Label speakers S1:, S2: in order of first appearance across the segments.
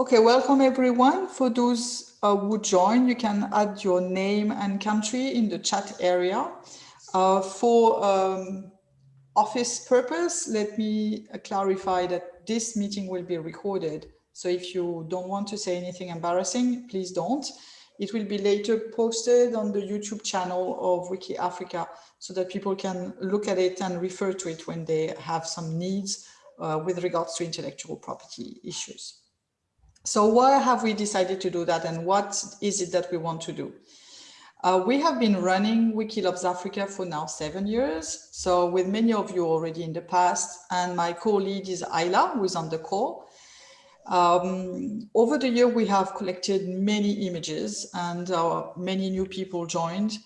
S1: Okay, welcome everyone. For those uh, who join, you can add your name and country in the chat area. Uh, for um, office purpose, let me clarify that this meeting will be recorded. So if you don't want to say anything embarrassing, please don't. It will be later posted on the YouTube channel of Wiki Africa so that people can look at it and refer to it when they have some needs uh, with regards to intellectual property issues. So why have we decided to do that and what is it that we want to do? Uh, we have been running Wiki Loves Africa for now seven years. So with many of you already in the past and my co-lead is Isla who is on the call. Um, over the year, we have collected many images and uh, many new people joined.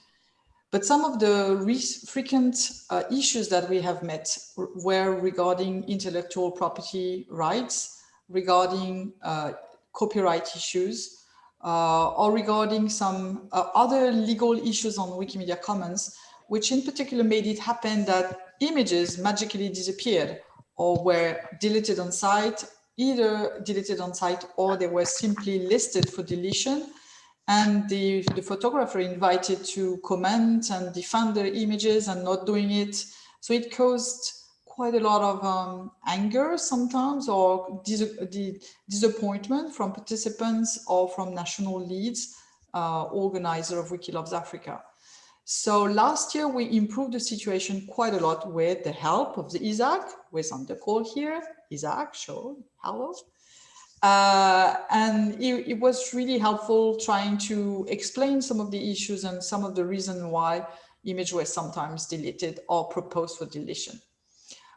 S1: But some of the frequent uh, issues that we have met were regarding intellectual property rights, regarding uh, copyright issues, uh, or regarding some uh, other legal issues on Wikimedia Commons, which in particular made it happen that images magically disappeared or were deleted on site, either deleted on site or they were simply listed for deletion. And the, the photographer invited to comment and defend their images and not doing it. So it caused quite a lot of um, anger sometimes or dis the disappointment from participants or from national leads, uh, organizer of Wiki Loves Africa. So last year we improved the situation quite a lot with the help of the Isaac, who is on the call here. Isaac, show, hello. Uh, and it, it, was really helpful trying to explain some of the issues and some of the reason why images were sometimes deleted or proposed for deletion.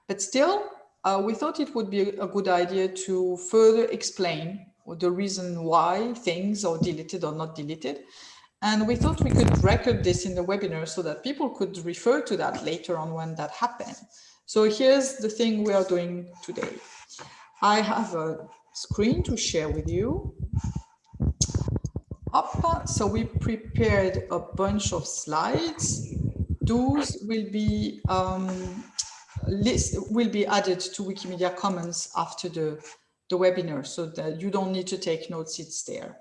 S1: But still, uh, we thought it would be a good idea to further explain the reason why things are deleted or not deleted. And we thought we could record this in the webinar so that people could refer to that later on when that happened. So here's the thing we are doing today. I have a screen to share with you. Up, so we prepared a bunch of slides. Those will be um, list will be added to Wikimedia Commons after the, the webinar so that you don't need to take notes, it's there.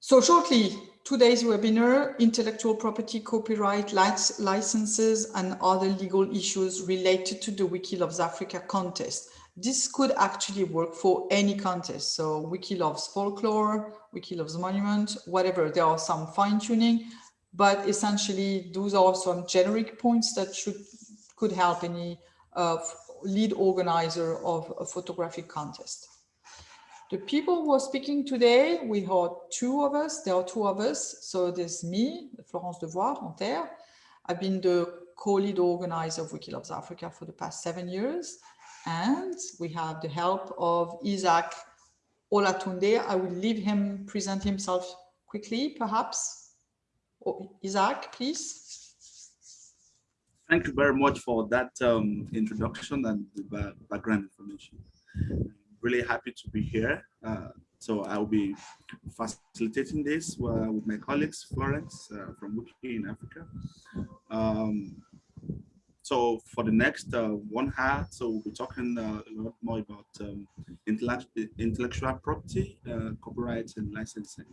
S1: So shortly, today's webinar, intellectual property, copyright, licenses, and other legal issues related to the Wiki Loves Africa contest. This could actually work for any contest. So Wiki Loves Folklore, Wiki Loves Monument, whatever. There are some fine tuning, but essentially those are some generic points that should could help any uh, lead organizer of a photographic contest. The people who are speaking today, we have two of us, there are two of us. So there's me, Florence Devouard, Anthere. I've been the co-lead organizer of Wiki Loves Africa for the past seven years. And we have the help of Isaac Olatunde. I will leave him present himself quickly, perhaps. Oh, Isaac, please.
S2: Thank you very much for that um, introduction and the background information. I'm really happy to be here. Uh, so I'll be facilitating this uh, with my colleagues, Florence uh, from Wiki in Africa. Um, so for the next uh, one hour, so we'll be talking uh, a lot more about um, intellectual property, uh, copyright and licensing.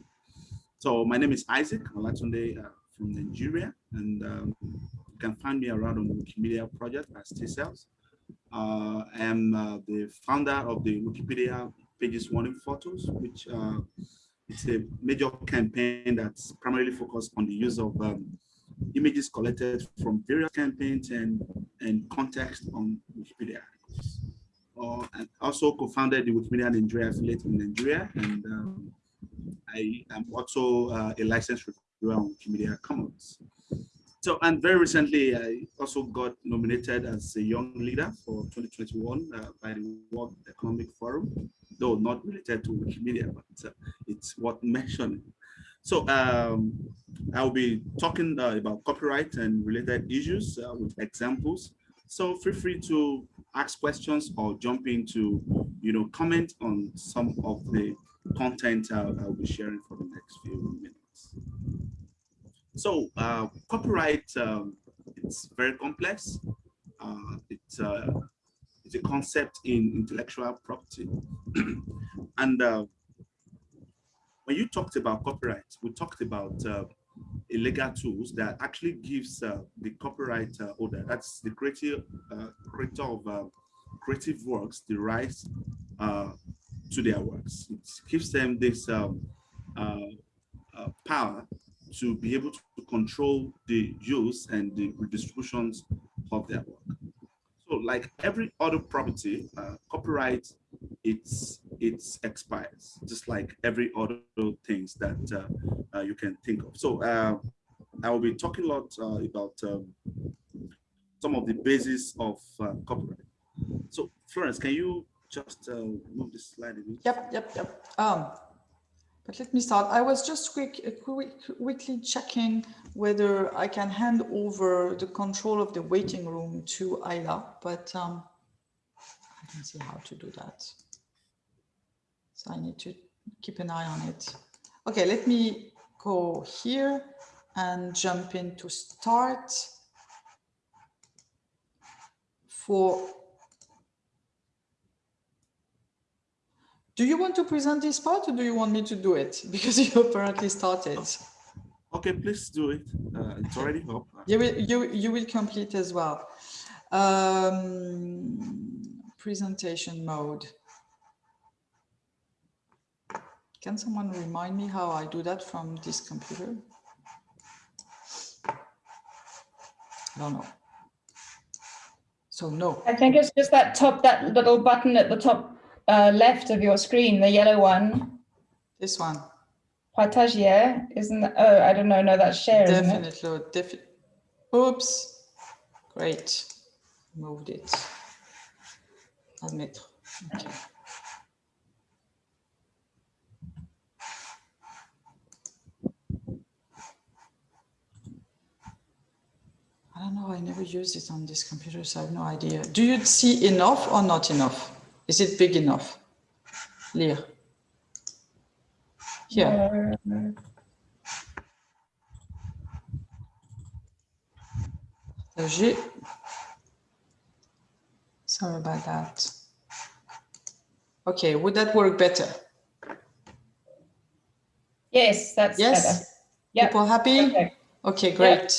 S2: So my name is Isaac Olatunde from Nigeria, and um, can find me around on the Wikimedia project as T-Cells. Uh, I am uh, the founder of the Wikipedia Pages Wanting Photos, which uh, it's a major campaign that's primarily focused on the use of um, images collected from various campaigns and, and context on Wikipedia. Uh, and also co-founded the Wikimedia Nigeria affiliate in Nigeria, and um, I am also uh, a licensed reviewer on Wikimedia Commons. So, and very recently, I also got nominated as a young leader for 2021 uh, by the World Economic Forum, though not related to Wikimedia, but uh, it's worth mentioning. So um, I'll be talking uh, about copyright and related issues uh, with examples. So feel free to ask questions or jump into, you know, comment on some of the content I'll, I'll be sharing for the next few minutes. So uh, copyright, um, it's very complex. Uh, it's, uh, it's a concept in intellectual property. and uh, when you talked about copyright, we talked about uh, illegal tools that actually gives uh, the copyright holder, that's the creative, creator of creative works, the rights to their works. It gives them this um, power to be able to control the use and the redistributions of their work. So like every other property, uh, copyright, it's, it's expires, just like every other things that uh, uh, you can think of. So uh, I will be talking a lot uh, about um, some of the basis of uh, copyright. So Florence, can you just move this slide a bit?
S1: Yep, yep, yep. Um, but let me start. I was just quick, uh, quick, quickly checking whether I can hand over the control of the waiting room to Isla, but um, I can see how to do that. So I need to keep an eye on it. Okay, let me go here and jump in to start for Do you want to present this part or do you want me to do it? Because you apparently started.
S2: Okay, please do it. Uh, it's already up.
S1: You will, you, you will complete as well. Um, presentation mode. Can someone remind me how I do that from this computer? I don't know. So no.
S3: I think it's just that top, that little button at the top uh, left of your screen, the yellow one.
S1: This one.
S3: Partagier, isn't oh, I don't know, no, that's share,
S1: Definitely, defi oops, great, moved it. Admettre, okay. I don't know, I never use it on this computer, so I have no idea. Do you see enough or not enough? Is it big enough? Lire. Here. Partager. Sorry about that. Okay, would that work better?
S3: Yes, that's
S1: yes?
S3: better. Yep.
S1: People happy?
S3: Perfect.
S1: Okay, great. Yep.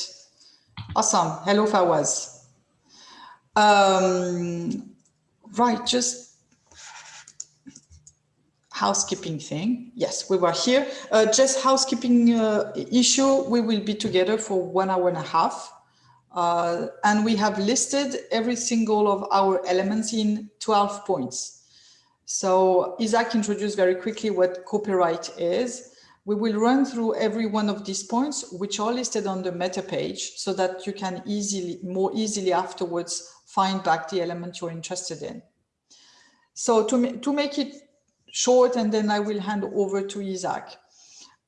S1: Awesome. Hello, Fawaz. Um, right, just housekeeping thing. Yes, we were here. Uh, just housekeeping uh, issue. We will be together for one hour and a half. Uh, and we have listed every single of our elements in 12 points. So Isaac introduced very quickly what copyright is. We will run through every one of these points, which are listed on the meta page so that you can easily, more easily afterwards find back the element you're interested in. So to, to make it short and then I will hand over to Isaac.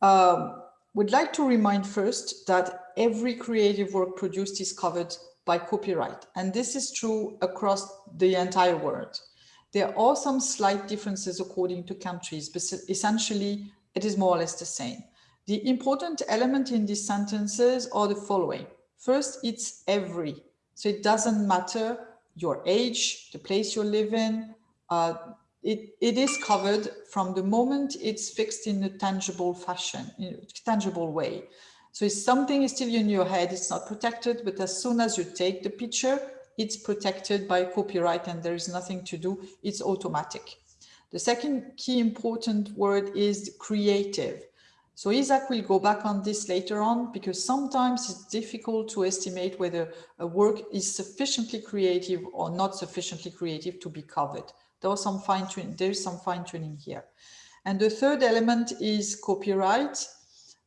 S1: Um, would like to remind first that every creative work produced is covered by copyright. And this is true across the entire world. There are some slight differences according to countries, but essentially it is more or less the same. The important element in these sentences are the following. First, it's every. So it doesn't matter your age, the place you live in, uh, it, it is covered from the moment it's fixed in a tangible fashion, in a tangible way. So if something is still in your head, it's not protected, but as soon as you take the picture, it's protected by copyright and there is nothing to do, it's automatic. The second key important word is creative. So Isaac will go back on this later on because sometimes it's difficult to estimate whether a work is sufficiently creative or not sufficiently creative to be covered. There's some fine tuning, there's some fine tuning here. And the third element is copyright.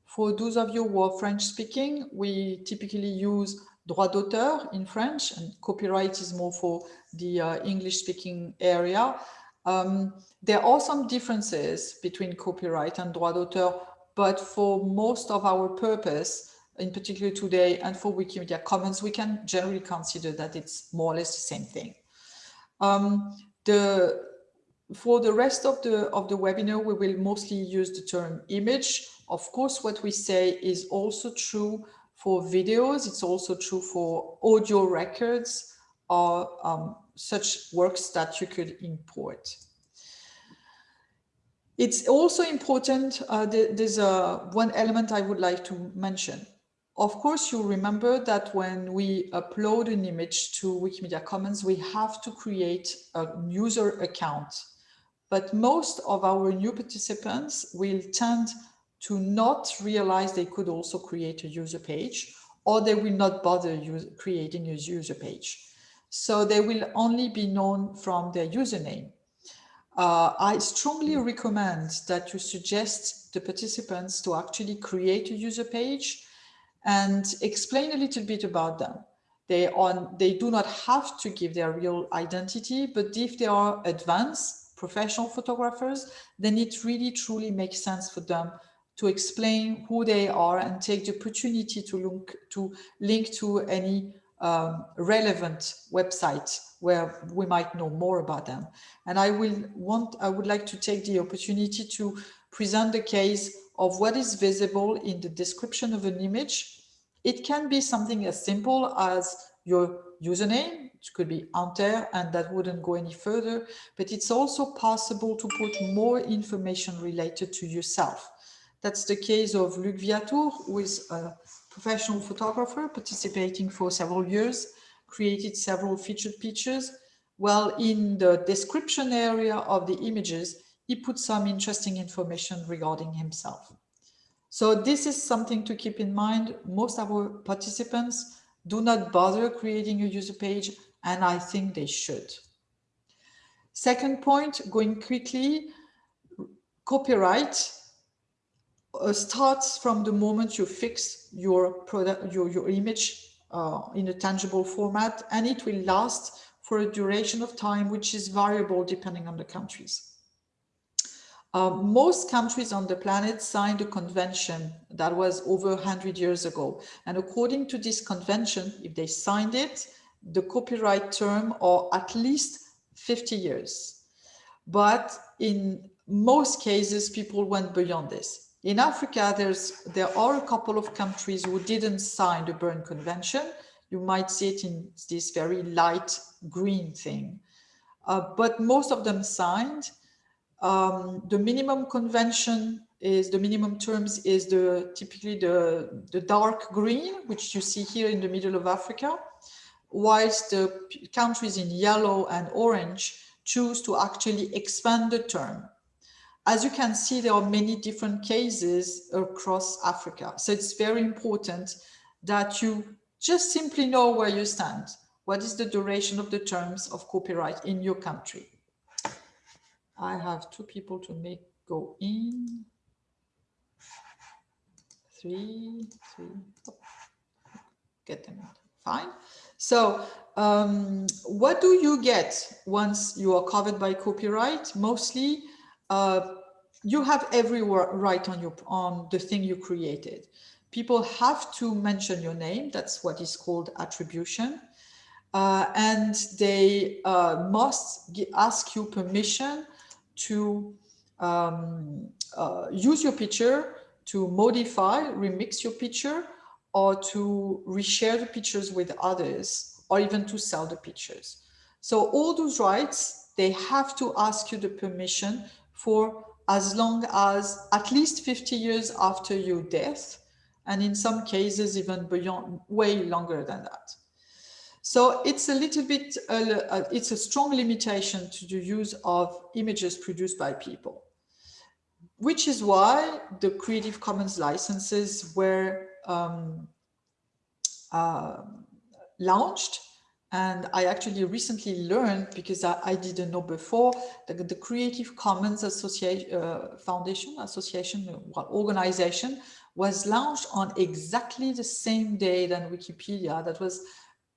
S1: For those of you who are French speaking, we typically use droit d'auteur in French and copyright is more for the uh, English speaking area. Um, there are some differences between copyright and droit d'auteur, but for most of our purpose, in particular today and for Wikimedia Commons, we can generally consider that it's more or less the same thing. Um, the, for the rest of the, of the webinar, we will mostly use the term image. Of course, what we say is also true for videos. It's also true for audio records or um, such works that you could import. It's also important, uh, there's a, one element I would like to mention. Of course, you remember that when we upload an image to Wikimedia Commons, we have to create a user account. But most of our new participants will tend to not realize they could also create a user page, or they will not bother creating a user page. So they will only be known from their username. Uh, I strongly recommend that you suggest the participants to actually create a user page and explain a little bit about them. They, on, they do not have to give their real identity, but if they are advanced professional photographers, then it really truly makes sense for them to explain who they are and take the opportunity to link to, link to any um, relevant website where we might know more about them. And I will want, I would like to take the opportunity to present the case of what is visible in the description of an image. It can be something as simple as your username, it could be enter, and that wouldn't go any further, but it's also possible to put more information related to yourself. That's the case of Luc Viatour, who is a professional photographer participating for several years, created several featured pictures. Well, in the description area of the images, he put some interesting information regarding himself. So this is something to keep in mind. Most of our participants do not bother creating a user page, and I think they should. Second point, going quickly, copyright uh, starts from the moment you fix your product, your, your image uh, in a tangible format, and it will last for a duration of time, which is variable depending on the countries. Uh, most countries on the planet signed a convention that was over 100 years ago. And according to this convention, if they signed it, the copyright term are at least 50 years. But in most cases, people went beyond this. In Africa, there's, there are a couple of countries who didn't sign the Berne Convention. You might see it in this very light green thing. Uh, but most of them signed. Um, the minimum convention is the minimum terms is the typically the, the dark green, which you see here in the middle of Africa, whilst the countries in yellow and orange choose to actually expand the term. As you can see, there are many different cases across Africa. So it's very important that you just simply know where you stand. What is the duration of the terms of copyright in your country? I have two people to make go in. Three, three, oh, get them out. fine. So um, what do you get once you are covered by copyright? Mostly uh, you have every right on your on the thing you created. People have to mention your name. That's what is called attribution. Uh, and they uh, must ask you permission to um, uh, use your picture, to modify, remix your picture, or to reshare the pictures with others, or even to sell the pictures. So all those rights, they have to ask you the permission for as long as at least 50 years after your death, and in some cases even beyond, way longer than that. So it's a little bit, uh, it's a strong limitation to the use of images produced by people, which is why the Creative Commons licenses were um, uh, launched and I actually recently learned, because I, I didn't know before, that the Creative Commons Association, uh, Foundation, Association, well, organization was launched on exactly the same day than Wikipedia. That was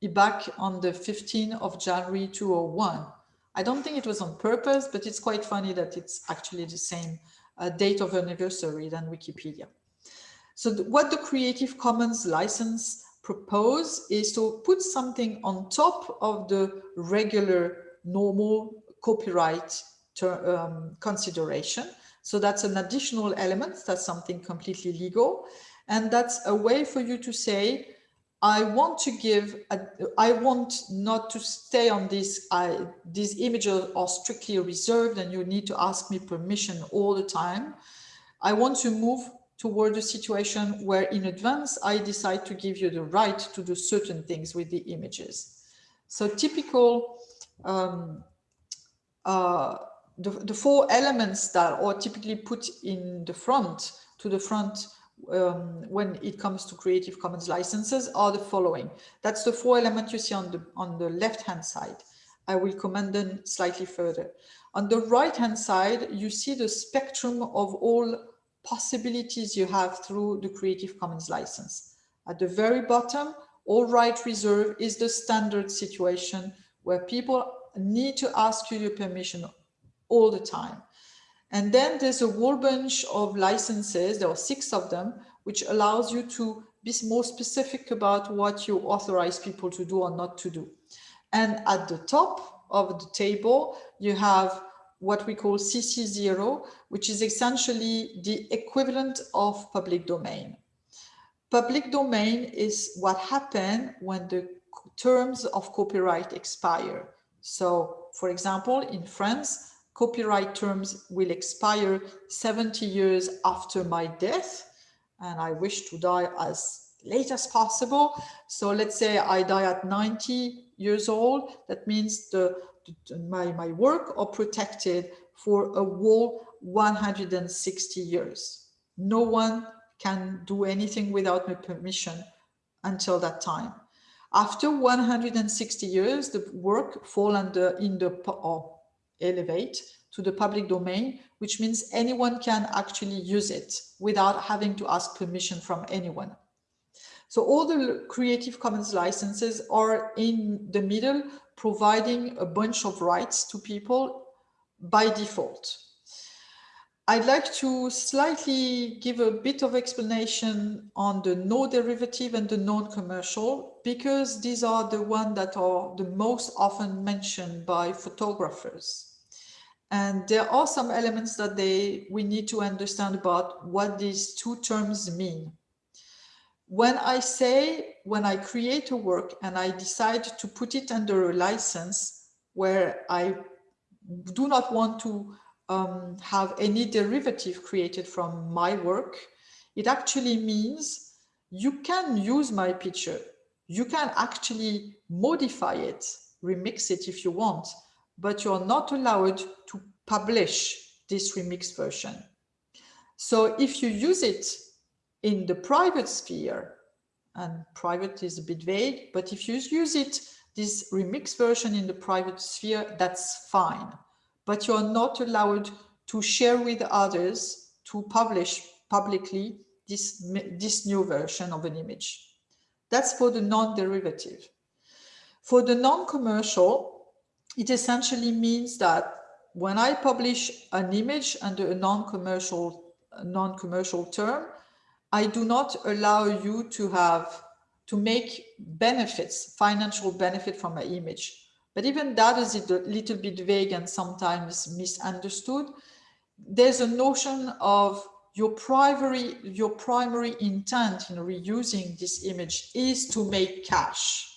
S1: back on the 15th of January 2001. I don't think it was on purpose, but it's quite funny that it's actually the same uh, date of anniversary than Wikipedia. So what the Creative Commons license propose is to put something on top of the regular normal copyright um, consideration. So that's an additional element. That's something completely legal. And that's a way for you to say, I want to give, a, I want not to stay on this, I, these images are strictly reserved and you need to ask me permission all the time. I want to move toward a situation where in advance, I decide to give you the right to do certain things with the images. So typical, um, uh, the, the four elements that are typically put in the front, to the front um, when it comes to Creative Commons licenses are the following. That's the four elements you see on the, on the left-hand side. I will comment them slightly further. On the right-hand side, you see the spectrum of all possibilities you have through the Creative Commons license. At the very bottom, all right reserve is the standard situation where people need to ask you your permission all the time. And then there's a whole bunch of licenses, there are six of them, which allows you to be more specific about what you authorize people to do or not to do. And at the top of the table, you have what we call CC0, which is essentially the equivalent of public domain. Public domain is what happens when the terms of copyright expire. So, for example, in France, copyright terms will expire 70 years after my death and I wish to die as late as possible. So let's say I die at 90 years old. That means the, the my, my work are protected for a whole 160 years. No one can do anything without my permission until that time. After 160 years, the work fall under in the or elevate to the public domain, which means anyone can actually use it without having to ask permission from anyone. So all the Creative Commons licenses are in the middle, providing a bunch of rights to people by default. I'd like to slightly give a bit of explanation on the no derivative and the non-commercial, because these are the ones that are the most often mentioned by photographers. And there are some elements that they we need to understand about what these two terms mean. When I say, when I create a work and I decide to put it under a license where I do not want to um, have any derivative created from my work, it actually means you can use my picture. You can actually modify it, remix it if you want, but you're not allowed to publish this remix version. So if you use it in the private sphere, and private is a bit vague, but if you use it, this remix version in the private sphere, that's fine. But you're not allowed to share with others to publish publicly this, this new version of an image. That's for the non-derivative. For the non-commercial, it essentially means that when I publish an image under a non-commercial non-commercial term, I do not allow you to have to make benefits, financial benefit from my image. But even that is a little bit vague and sometimes misunderstood. There's a notion of your primary, your primary intent in reusing this image is to make cash.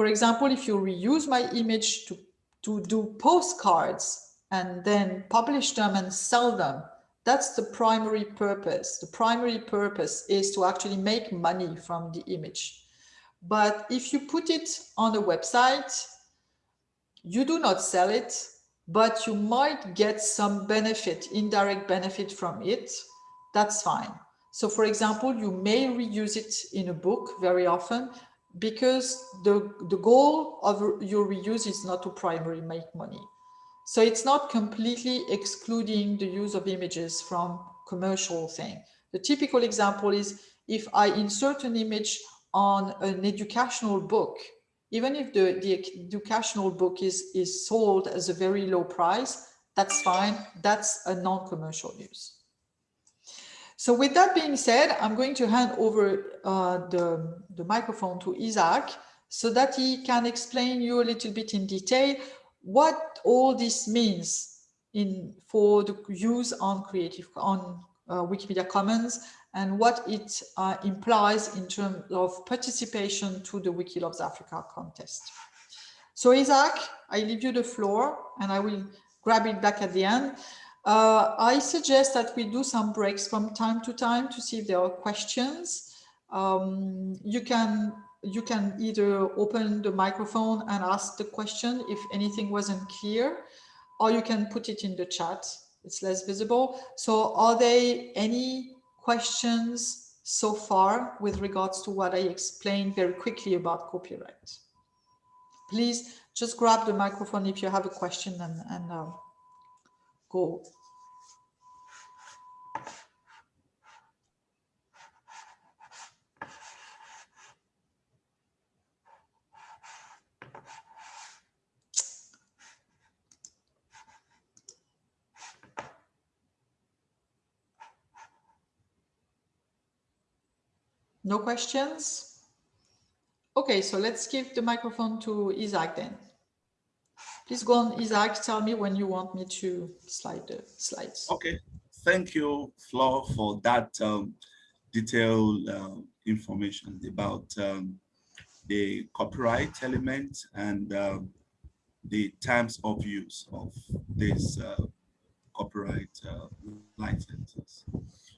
S1: For example, if you reuse my image to, to do postcards and then publish them and sell them, that's the primary purpose. The primary purpose is to actually make money from the image. But if you put it on a website, you do not sell it, but you might get some benefit, indirect benefit from it. That's fine. So for example, you may reuse it in a book very often, because the, the goal of your reuse is not to primarily make money. So it's not completely excluding the use of images from commercial thing. The typical example is if I insert an image on an educational book, even if the, the educational book is, is sold as a very low price, that's fine. That's a non-commercial use. So with that being said, I'm going to hand over uh, the, the microphone to Isaac so that he can explain you a little bit in detail what all this means in for the use on creative on uh, Wikimedia Commons and what it uh, implies in terms of participation to the Wiki Loves Africa contest. So Isaac, I leave you the floor and I will grab it back at the end. Uh, I suggest that we do some breaks from time to time to see if there are questions. Um, you can you can either open the microphone and ask the question if anything wasn't clear, or you can put it in the chat. It's less visible. So are there any questions so far with regards to what I explained very quickly about copyright? Please just grab the microphone if you have a question and, and uh, go. No questions? Okay, so let's give the microphone to Isaac then. Please go on, Isaac, tell me when you want me to slide the slides.
S2: Okay, thank you, Flo, for that um, detailed uh, information about um, the copyright element and um, the terms of use of these uh, copyright uh, licenses.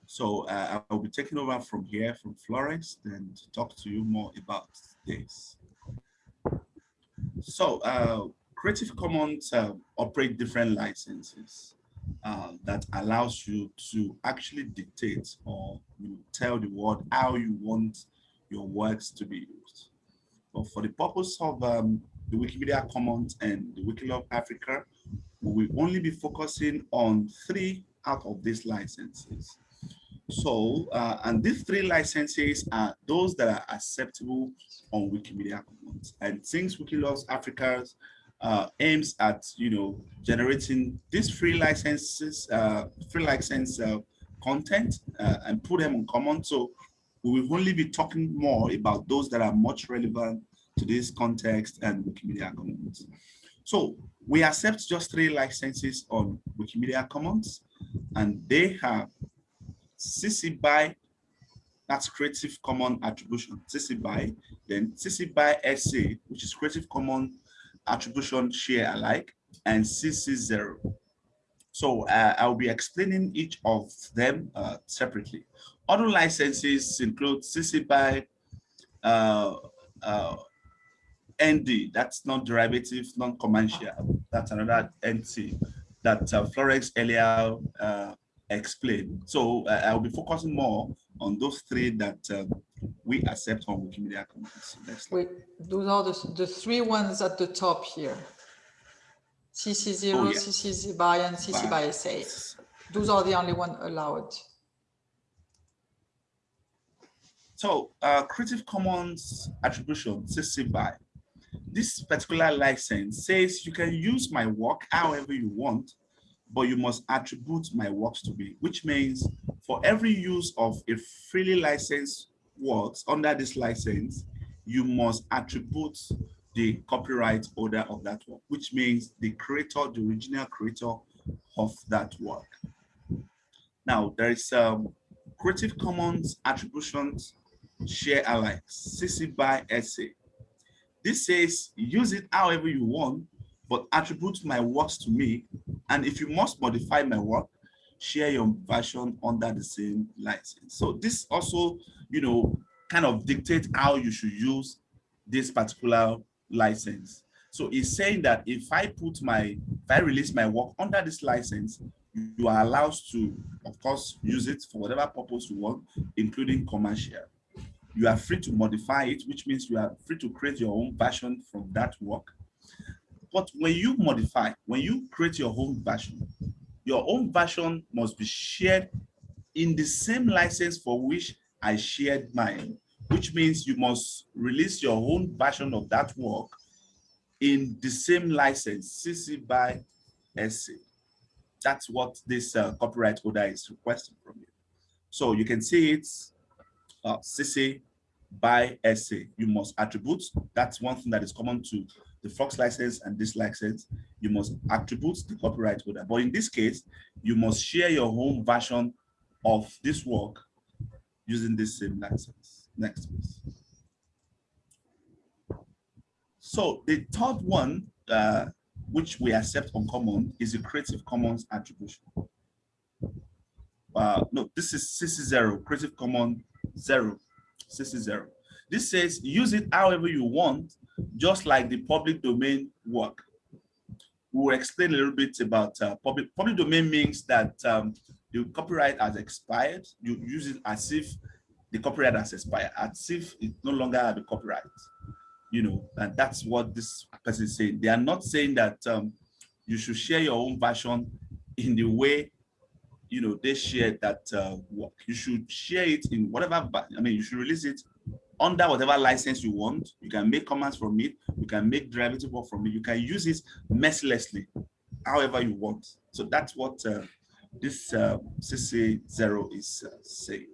S2: So uh, I'll be taking over from here, from Florence, and talk to you more about this. So uh, Creative Commons uh, operate different licenses uh, that allows you to actually dictate or you tell the world how you want your works to be used. But for the purpose of um, the Wikimedia Commons and the Wikilove Africa, we will only be focusing on three out of these licenses. So, uh, and these three licenses are those that are acceptable on Wikimedia Commons. And since Wikiloves Africa uh, aims at, you know, generating these free licenses, uh, free license uh, content uh, and put them on common. So we will only be talking more about those that are much relevant to this context and Wikimedia Commons. So we accept just three licenses on Wikimedia Commons, and they have CC BY, that's Creative Commons Attribution, CC BY, then CC BY SA, which is Creative Commons Attribution Share Alike, and CC0. So uh, I'll be explaining each of them uh, separately. Other licenses include CC BY uh, uh ND, that's non-derivative, non-commercial. That's another NC that uh, Florence earlier uh, explain. So I'll be focusing more on those three that uh, we accept on Wikimedia Commons.
S1: Wait, those are the, the three ones at the top here. CC0, oh, yeah. CC BY, and CC BY SA. Those are the only one allowed.
S2: So uh, Creative Commons attribution, CC BY. This particular license says you can use my work however you want but you must attribute my works to me, which means for every use of a freely licensed works under this license, you must attribute the copyright holder of that work, which means the creator, the original creator of that work. Now, there is um, Creative Commons attributions share alike, CC BY SA. This says use it however you want, but attribute my works to me. And if you must modify my work, share your version under the same license. So this also, you know, kind of dictate how you should use this particular license. So it's saying that if I put my, if I release my work under this license, you are allowed to, of course, use it for whatever purpose you want, including commercial. You are free to modify it, which means you are free to create your own version from that work. But when you modify, when you create your own version, your own version must be shared in the same license for which I shared mine, which means you must release your own version of that work in the same license, CC BY SA. That's what this uh, copyright holder is requesting from you. So you can see it's uh, CC BY SA. You must attribute. That's one thing that is common to the Fox license and this license, you must attribute the copyright holder. But in this case, you must share your own version of this work using this same license. Next, please. So the third one, uh, which we accept on common, is a Creative Commons attribution. Uh, no, this is CC0, Creative Commons 0, CC0. This says use it however you want, just like the public domain work. We will explain a little bit about uh, public, public domain means that um, the copyright has expired. You use it as if the copyright has expired, as if it no longer have a copyright. You know, and that's what this person is saying. They are not saying that um, you should share your own version in the way you know they share that uh, work. You should share it in whatever. I mean, you should release it under whatever license you want. You can make commands from it. You can make derivative work from it. You can use it mercilessly, however you want. So that's what uh, this uh, CC0 is uh, saying.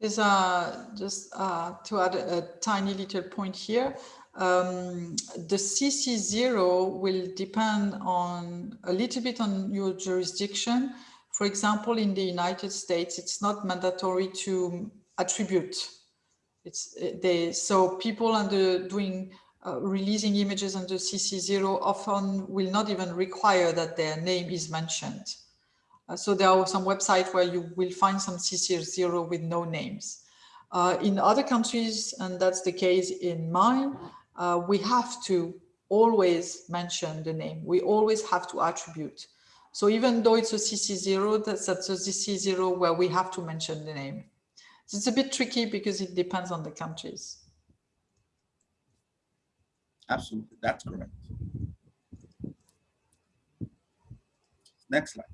S1: There's uh, just uh, to add a, a, tiny little point here. Um, the CC0 will depend on a little bit on your jurisdiction. For example, in the United States, it's not mandatory to attribute. It's they so people under doing uh, releasing images under CC0 often will not even require that their name is mentioned. Uh, so there are some websites where you will find some CC0 with no names. Uh, in other countries, and that's the case in mine, uh, we have to always mention the name. We always have to attribute. So even though it's a CC0, that's, that's a CC0 where we have to mention the name. It's a bit tricky because it depends on the countries.
S2: Absolutely, that's correct. Next slide.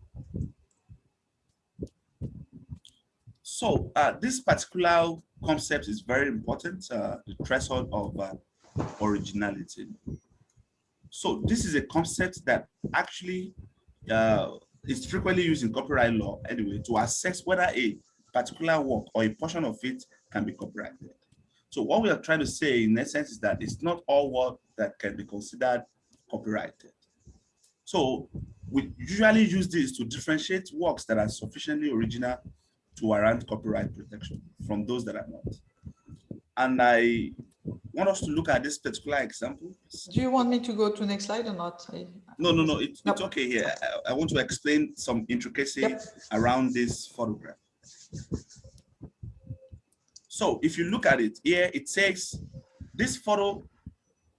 S2: So uh, this particular concept is very important, uh, the threshold of uh, originality. So this is a concept that actually uh, is frequently used in copyright law anyway to assess whether a particular work or a portion of it can be copyrighted. So what we are trying to say in essence is that it's not all work that can be considered copyrighted. So we usually use this to differentiate works that are sufficiently original to warrant copyright protection from those that are not. And I want us to look at this particular example.
S1: Do you want me to go to next slide or not? I,
S2: no, no, no, it, nope. it's okay here. I, I, want to explain some intricacy yep. around this photograph. So if you look at it here, it says this photo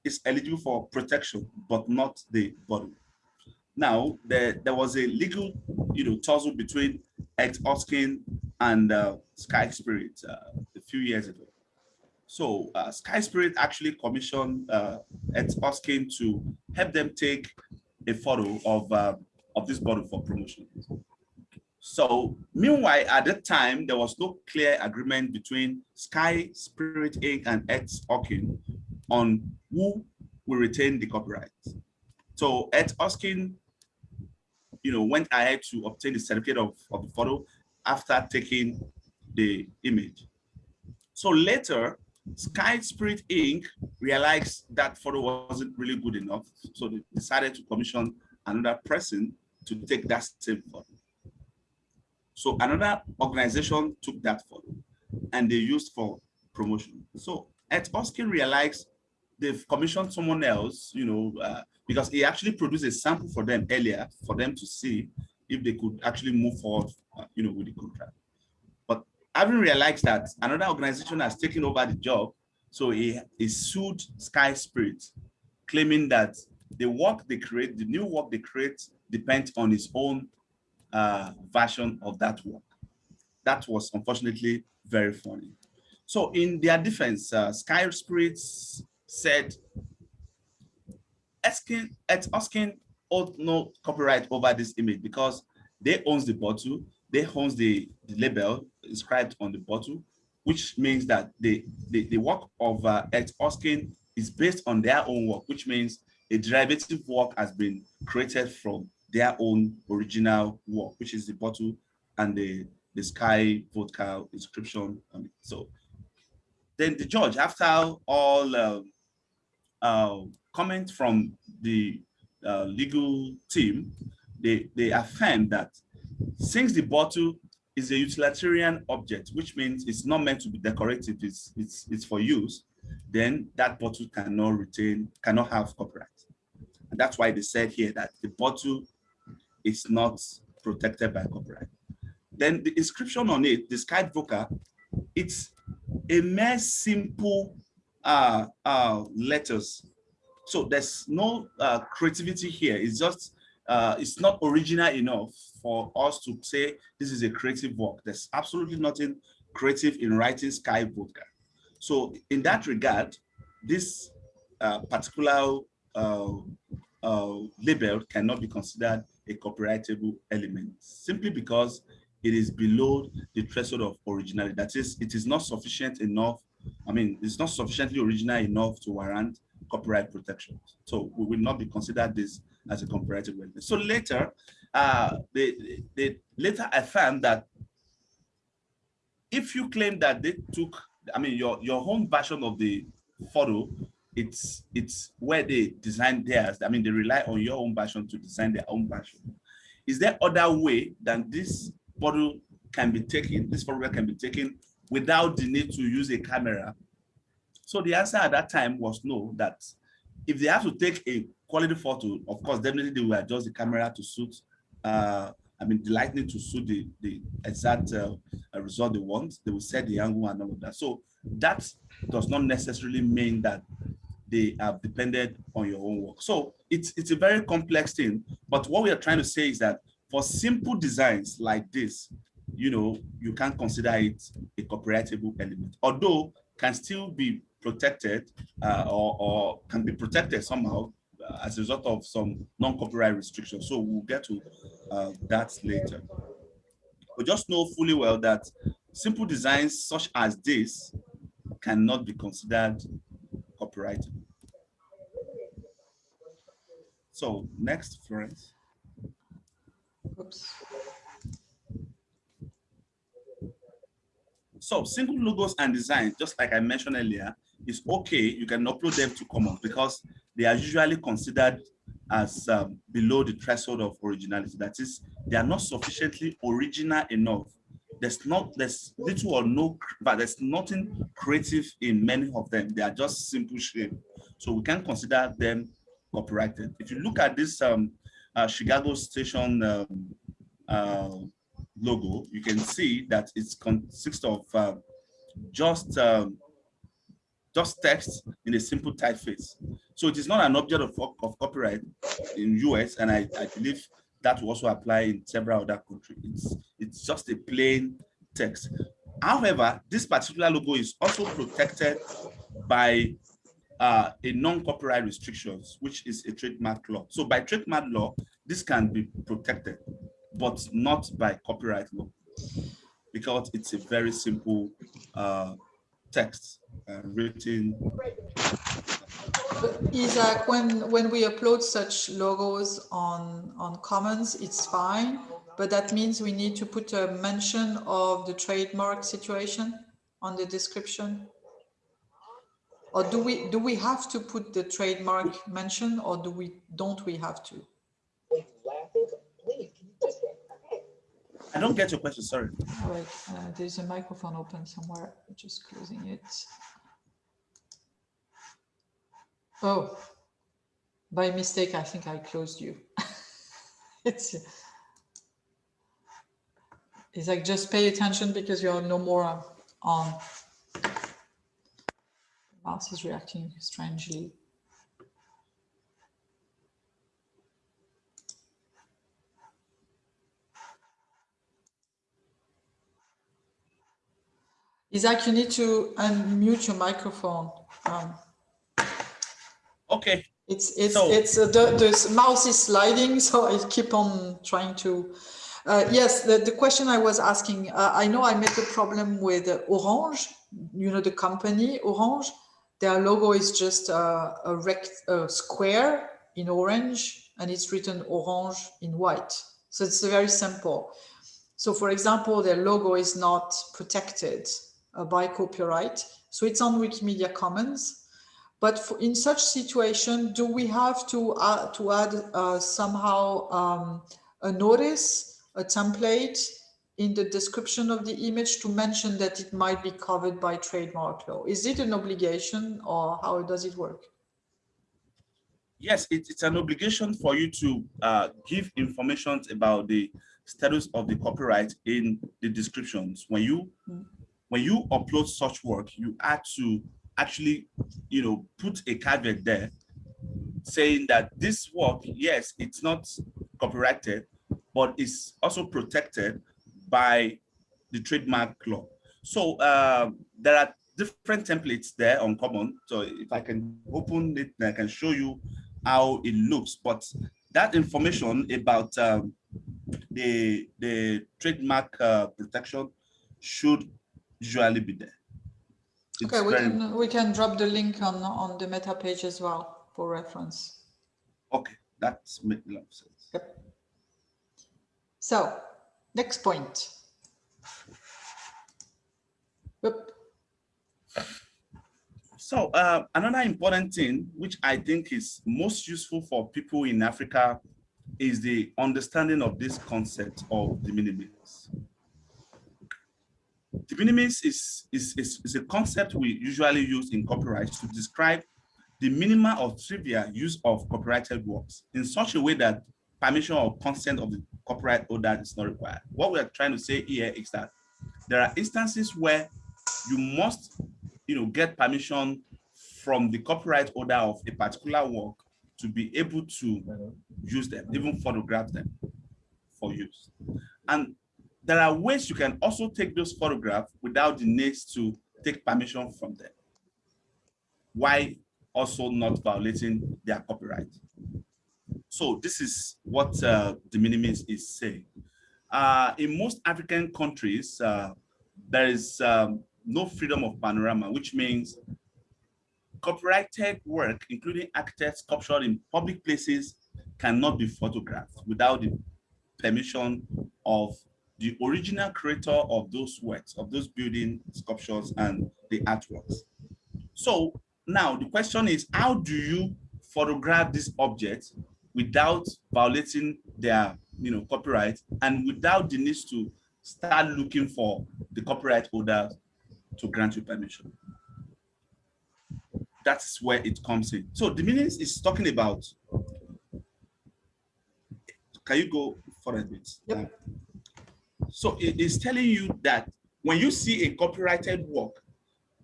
S2: is eligible for protection, but not the body. Now, there, there was a legal, you know, tussle between Ets-Hokin and uh, Skyy Spirit uh, a few years ago. So uh, Skyy Spirit actually commissioned uh, Ed Oskin to help them take a photo of uh, of this bottle for promotion. So meanwhile, at that time, there was no clear agreement between Skyy Spirit Inc. and Ed Oskin on who will retain the copyright. So Ets-Hokin, you know, went ahead to obtain the certificate of, of the photo after taking the image. So later, Skyy Spirit Inc. realized that photo wasn't really good enough. So they decided to commission another person to take that same photo. So another organization took that photo and they used for promotion. So Ets-Hokin realized they've commissioned someone else, you know, uh, because he actually produced a sample for them earlier for them to see if they could actually move forward, uh, you know, with the contract. But having realized that another organization has taken over the job, so he, he sued Skyy Spirit, claiming that the work they create, the new work they create, depends on his own uh, version of that work. That was unfortunately very funny. So in their defense, uh, Skyy Spirits said, asking, asking owed no copyright over this image because they owns the bottle, they owns the, the label inscribed on the bottle, which means that the, the, the work of uh, Ed Oskin is based on their own work, which means a derivative work has been created from their own original work, which is the bottle and the, the Skyy vodka inscription. Um, so then the judge, after all uh, uh, comment from the uh, legal team, they, they affirmed that since the bottle is a utilitarian object, which means it's not meant to be decorative, it's, it's, it's for use, then that bottle cannot retain, cannot have copyright. And that's why they said here that the bottle is not protected by copyright. Then the inscription on it, the Skyy vodka, it's a mere simple uh, uh, letters. So there's no uh, creativity here. It's just, uh, it's not original enough for us to say this is a creative work. There's absolutely nothing creative in writing Skyy vodka. So in that regard, this uh, particular uh, uh, label cannot be considered a copyrightable element simply because it is below the threshold of originality. That is, it is not sufficient enough. I mean, it's not sufficiently original enough to warrant copyright protection. So we will not be considered this as a copyrightable element. So later, uh, they, later I found that if you claim that they took, I mean, your, your home version of the photo it's it's where they design theirs. I mean, they rely on your own version to design their own version. Is there other way than this model can be taken, this photograph can be taken without the need to use a camera? So the answer at that time was no, that if they have to take a quality photo, of course, definitely they will adjust the camera to suit, uh, I mean, the lighting to suit the, the exact uh, result they want. They will set the angle and all of that. So that does not necessarily mean that they have depended on your own work. So it's, it's a very complex thing, but what we are trying to say is that for simple designs like this, you know, you can consider it a copyrightable element, although can still be protected uh, or, or can be protected somehow uh, as a result of some non-copyright restrictions. So we'll get to uh, that later. But just know fully well that simple designs such as this cannot be considered copyrighted. So next, Florence. Oops. So single logos and designs, just like I mentioned earlier, is okay. You can upload them to Commons because they are usually considered as um, below the threshold of originality. That is, they are not sufficiently original enough there's not there's little or no but there's nothing creative in many of them. They are just simple shape so we can consider them copyrighted. If you look at this um uh, chicago station um, uh, logo you can see that it consists of uh, just um, just text in a simple typeface. So it is not an object of, of copyright in us and I, I believe that will also apply in several other countries. It's, it's just a plain text. However, this particular logo is also protected by uh, a non-copyright restrictions, which is a trademark law. So by trademark law, this can be protected, but not by copyright law, because it's a very simple uh, text uh, written
S1: Isaac, when, when we upload such logos on, on Commons, it's fine, but that means we need to put a mention of the trademark situation on the description? Or do we do we have to put the trademark mention or do we don't we have to?
S2: I don't get your question, sorry.
S1: Wait, uh, there's a microphone open somewhere, just closing it. Oh, by mistake, I think I closed you. it's, it's like just pay attention because you're no more on. The Mouse is reacting strangely. Isaac, you need to unmute your microphone. Um,
S2: Okay.
S1: It's it's so, it's uh, the the mouse is sliding, so I keep on trying to. Uh, yes, the, the question I was asking, uh, I know I met a problem with Orange, you know, the company Orange. Their logo is just a, a, rect, a square in orange and it's written orange in white. So it's very simple. So for example, their logo is not protected uh, by copyright. So it's on Wikimedia Commons but for, in such situation, do we have to, uh, to add uh, somehow um, a notice, a template in the description of the image to mention that it might be covered by trademark law? Is it an obligation or how does it work?
S2: Yes, it, it's an obligation for you to uh, give information about the status of the copyright in the descriptions. When you mm. when you upload such work, you add to actually, you know, put a caveat there saying that this work, yes, it's not copyrighted, but it's also protected by the trademark law. So uh, there are different templates there on Common. So if I can open it, I can show you how it looks. But that information about um, the the trademark uh, protection should usually be there.
S1: It's okay, we can we can drop the link on on the meta page as well for reference.
S2: Okay, that's makes a lot of sense.
S1: Yep. So next point. Yep.
S2: So uh, another important thing, which I think is most useful for people in Africa, is the understanding of this concept of de minimis. De minimis is, is, is, is a concept we usually use in copyright to describe the minima or trivial use of copyrighted works in such a way that permission or consent of the copyright holder is not required. What we are trying to say here is that there are instances where you must you know, get permission from the copyright holder of a particular work to be able to use them, even photograph them for use. And there are ways you can also take those photographs without the need to take permission from them. Why also not violating their copyright? So this is what uh, minimis is saying. Uh, in most African countries, uh, there is um, no freedom of panorama, which means copyrighted work, including architects sculptured in public places, cannot be photographed without the permission of the original creator of those works, of those building sculptures and the artworks. So now the question is, how do you photograph these objects without violating their you know, copyright and without the need to start looking for the copyright holder to grant you permission. That's where it comes in. So the meaning is talking about, can you go for a bit?
S1: Yep.
S2: Uh, So it is telling you that when you see a copyrighted work,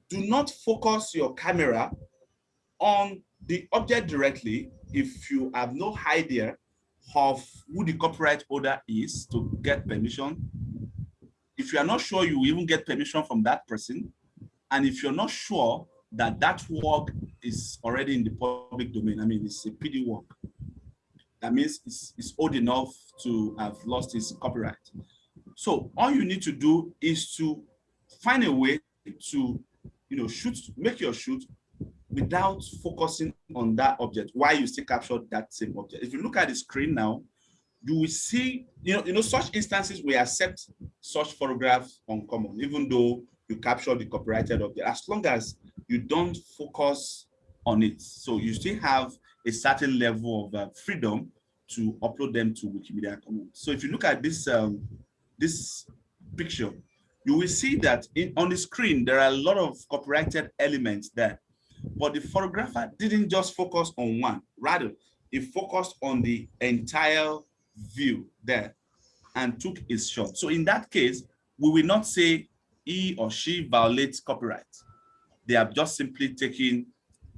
S2: do not focus your camera on the object directly if you have no idea of who the copyright holder is to get permission if you are not sure you even get permission from that person, and if you're not sure that that work is already in the public domain, I mean, it's a PD work, that means it's, it's old enough to have lost its copyright. So all you need to do is to find a way to, you know, shoot, make your shoot without focusing on that object while you still capture that same object. If you look at the screen now, you will see, you know, you know, such instances we accept such photographs on common, even though you capture the copyrighted object, as long as you don't focus on it. So you still have a certain level of uh, freedom to upload them to Wikimedia Commons. So if you look at this um, this picture, you will see that in, on the screen, there are a lot of copyrighted elements there. But the photographer didn't just focus on one, rather, he focused on the entire view there and took his shot. So in that case, we will not say he or she violates copyright. They have just simply taken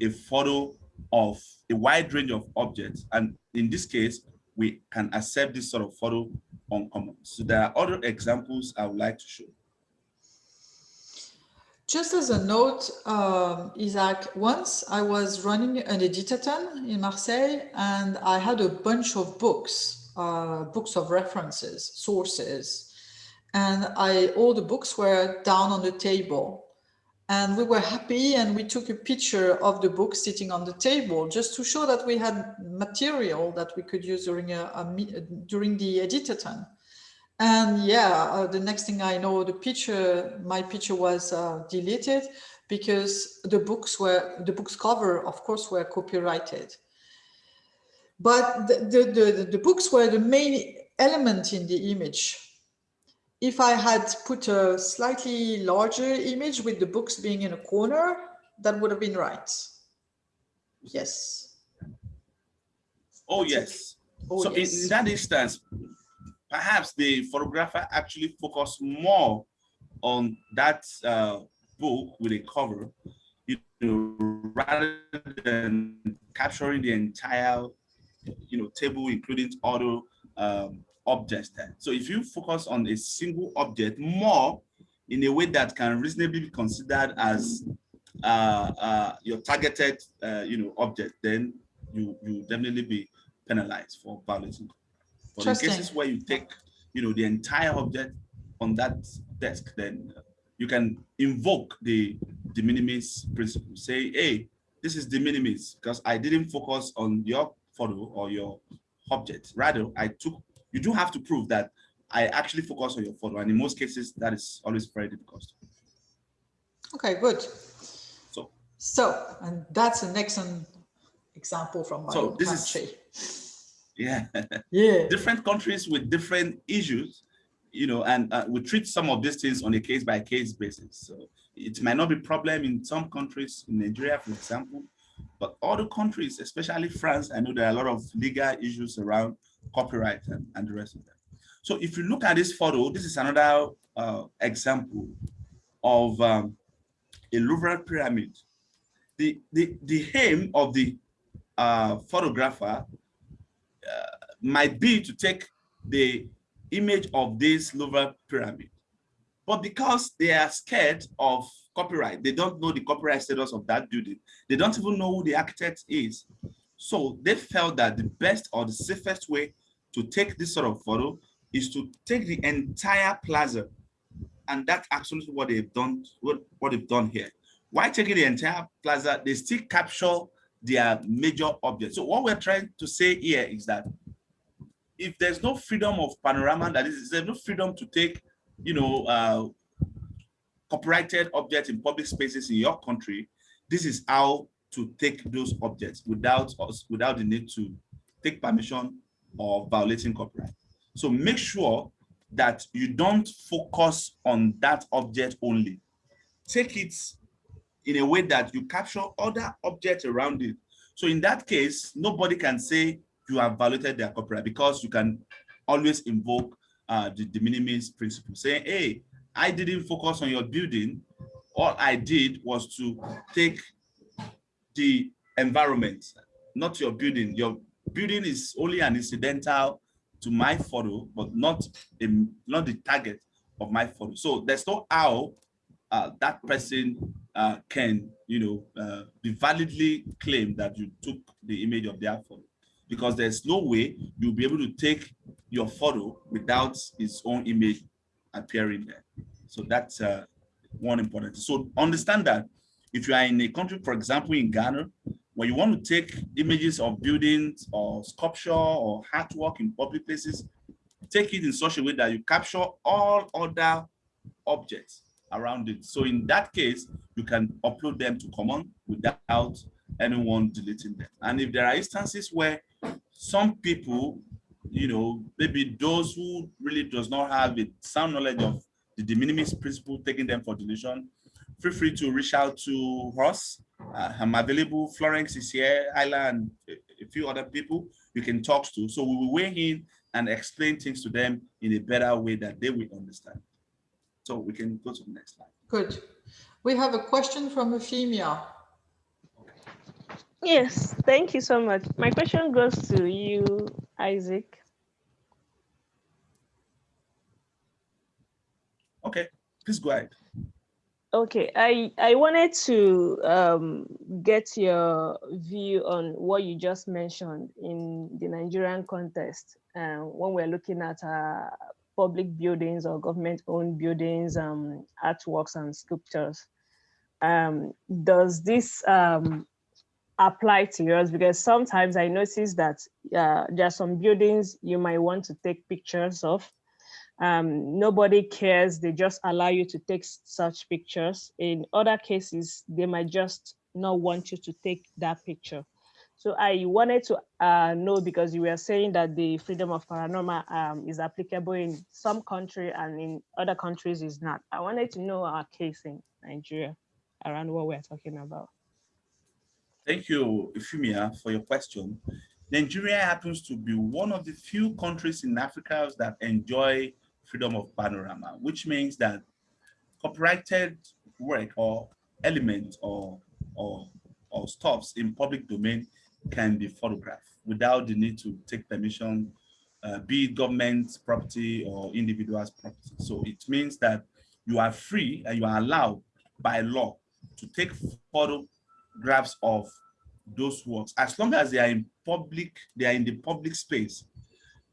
S2: a photo of a wide range of objects. And in this case, we can accept this sort of photo on common. So there are other examples I would like to show.
S1: Just as a note, um, Isaac, once I was running an editathon in Marseille and I had a bunch of books uh, books of references, sources. And I, all the books were down on the table. And we were happy and we took a picture of the book sitting on the table just to show that we had material that we could use during, a, a during the editathon. And yeah, uh, the next thing I know, the picture, my picture was uh, deleted because the books were, the book's cover, of course, were copyrighted. But the, the, the, the books were the main element in the image. If I had put a slightly larger image with the books being in a corner, that would have been right. Yes.
S2: Oh,
S1: That's it.
S2: yes.
S1: Oh,
S2: so in-
S1: yes.
S2: in that instance, perhaps the photographer actually focused more on that uh, book with a cover, you know, rather than capturing the entire, you know, table, including other um, objects there. So if you focus on a single object more in a way that can reasonably be considered as uh, uh, your targeted, uh, you know, object, then you you definitely be penalized for violating. But in cases where you take, you know, the entire object on that desk, then you can invoke the de minimis principle. Say, hey, this is de minimis because I didn't focus on your photo or your object. Rather, I took. You do have to prove that I actually focus on your photo, and in most cases, that is always very difficult.
S1: Okay, good.
S2: So
S1: So, and that's an excellent example from my
S2: So this is-
S1: country.
S2: yeah.
S1: Yeah.
S2: different countries with different issues, you know, and uh, we treat some of these things on a case by case basis. So it might not be problem in some countries, in Nigeria, for example, but other countries, especially France, I know there are a lot of legal issues around copyright and, and the rest of them. So if you look at this photo, this is another uh, example of um, a Louvre pyramid. The, the, the aim of the uh, photographer might be to take the image of this Louvre pyramid. But because they are scared of copyright, they don't know the copyright status of that building. They don't even know who the architect is. So they felt that the best or the safest way to take this sort of photo is to take the entire plaza. And that's absolutely what they've done, what, what they've done here. Why taking the entire plaza? They still capture their major objects. So what we're trying to say here is that if there's no freedom of panorama, that is, there's no freedom to take, you know, uh, copyrighted objects in public spaces in your country, this is how to take those objects without us, without the need to take permission or violating copyright. So make sure that you don't focus on that object only. Take it in a way that you capture other objects around it. So in that case, nobody can say you have violated their copyright because you can always invoke uh, the de minimis principle, saying, hey, I didn't focus on your building. All I did was to take the environment, not your building. Your building is only an incidental to my photo, but not, a, not the target of my photo. So there's no how uh, that person uh, can, you know, uh, be validly claim that you took the image of their photo because there's no way you'll be able to take your photo without its own image appearing there. So that's uh, one important. So understand that if you are in a country, for example, in Ghana, where you want to take images of buildings or sculpture or artwork in public places, take it in such a way that you capture all other objects around it. So in that case, you can upload them to common without anyone deleting them. And if there are instances where some people, you know, maybe those who really does not have a sound knowledge of the de minimis principle, taking them for deletion, feel free to reach out to us. Uh, I'm available. Florence is here, Isla, and a, a few other people you can talk to. So we will weigh in and explain things to them in a better way that they will understand. So we can go to the next slide.
S1: Good. We have a question from Euphemia.
S4: Yes, thank you so much. My question goes to you, Isaac.
S2: Okay, please go ahead.
S4: Okay, I, I wanted to um, get your view on what you just mentioned in the Nigerian context uh, when we're looking at uh, public buildings or government-owned buildings, um, artworks and sculptures. Um, does this um, apply to yours? Because sometimes I notice that uh, there are some buildings you might want to take pictures of, um, nobody cares, they just allow you to take such pictures. In other cases, they might just not want you to take that picture. So I wanted to uh, know because you were saying that the freedom of panorama um, is applicable in some country and in other countries is not. I wanted to know our case in Nigeria around what we're talking about.
S2: Thank you, Euphemia, for your question. Nigeria happens to be one of the few countries in Africa that enjoy freedom of panorama, which means that copyrighted work or element or, or, or stuffs in public domain can be photographed without the need to take permission, uh, be it government property or individual's property. So it means that you are free and you are allowed by law to take photographs of those works as long as they are in public, they are in the public space,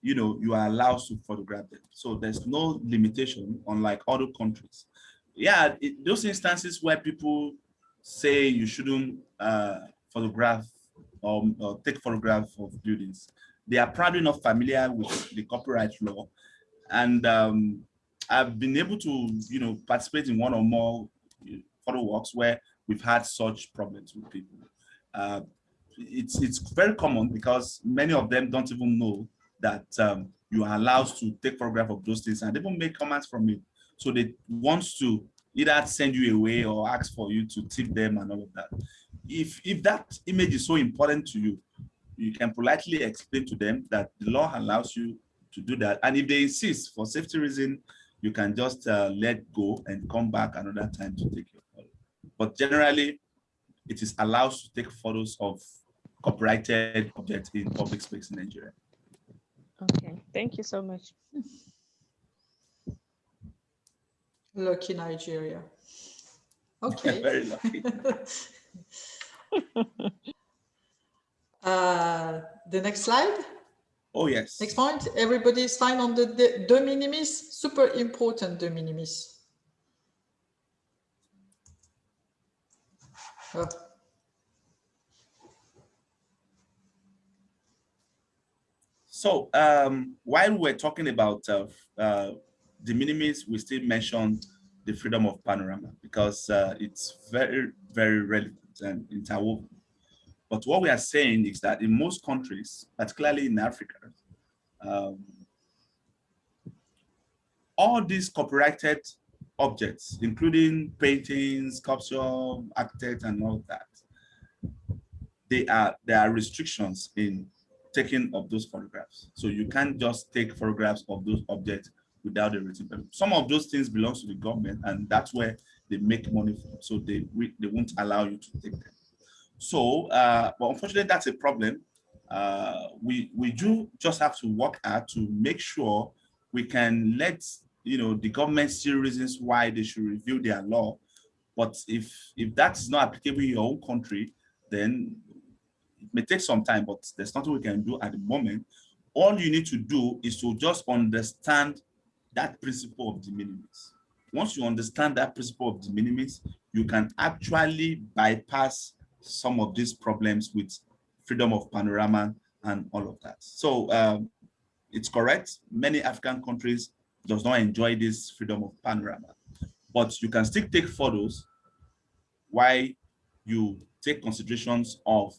S2: you know, you are allowed to photograph them. So there's no limitation unlike other countries. Yeah, it, those instances where people say you shouldn't uh, photograph or, or take photographs of buildings. They are probably not familiar with the copyright law. And um, I've been able to, you know, participate in one or more photo walks where we've had such problems with people. Uh, it's, it's very common because many of them don't even know that um, you are allowed to take photograph of those things and they even make comments from it. So they want to either send you away or ask for you to tip them and all of that if if that image is so important to you, you can politely explain to them that the law allows you to do that. And if they insist for safety reason, you can just uh, let go and come back another time to take your photo. But generally, it is allowed to take photos of copyrighted objects in public space in Nigeria.
S4: Okay, thank you so much.
S1: Lucky Nigeria. Okay.
S2: Very lucky.
S1: uh, the next slide.
S2: Oh, yes.
S1: Next point. Everybody is fine on the de, de minimis. Super important de minimis. Oh.
S2: So um, while we're talking about uh, uh, minimis, we still mentioned the freedom of panorama because uh, it's very, very relevant and interwoven. But what we are saying is that in most countries, particularly in Africa, um, all these copyrighted objects, including paintings, sculpture, architect, and all that, they are there are restrictions in taking of those photographs. So you can't just take photographs of those objects without a written permit. Some of those things belongs to the government, and that's where they make money from. So they they won't allow you to take them. So, uh, but unfortunately, that's a problem. Uh, we we do just have to work hard to make sure we can let you know the government see reasons why they should review their law. But if if that is not applicable in your own country, then may take some time. But there's nothing we can do at the moment. All you need to do is to just understand that principle of de minimis. Once you understand that principle of de minimis, you can actually bypass some of these problems with freedom of panorama and all of that. So um, it's correct. Many African countries does not enjoy this freedom of panorama, but you can still take photos while you take considerations of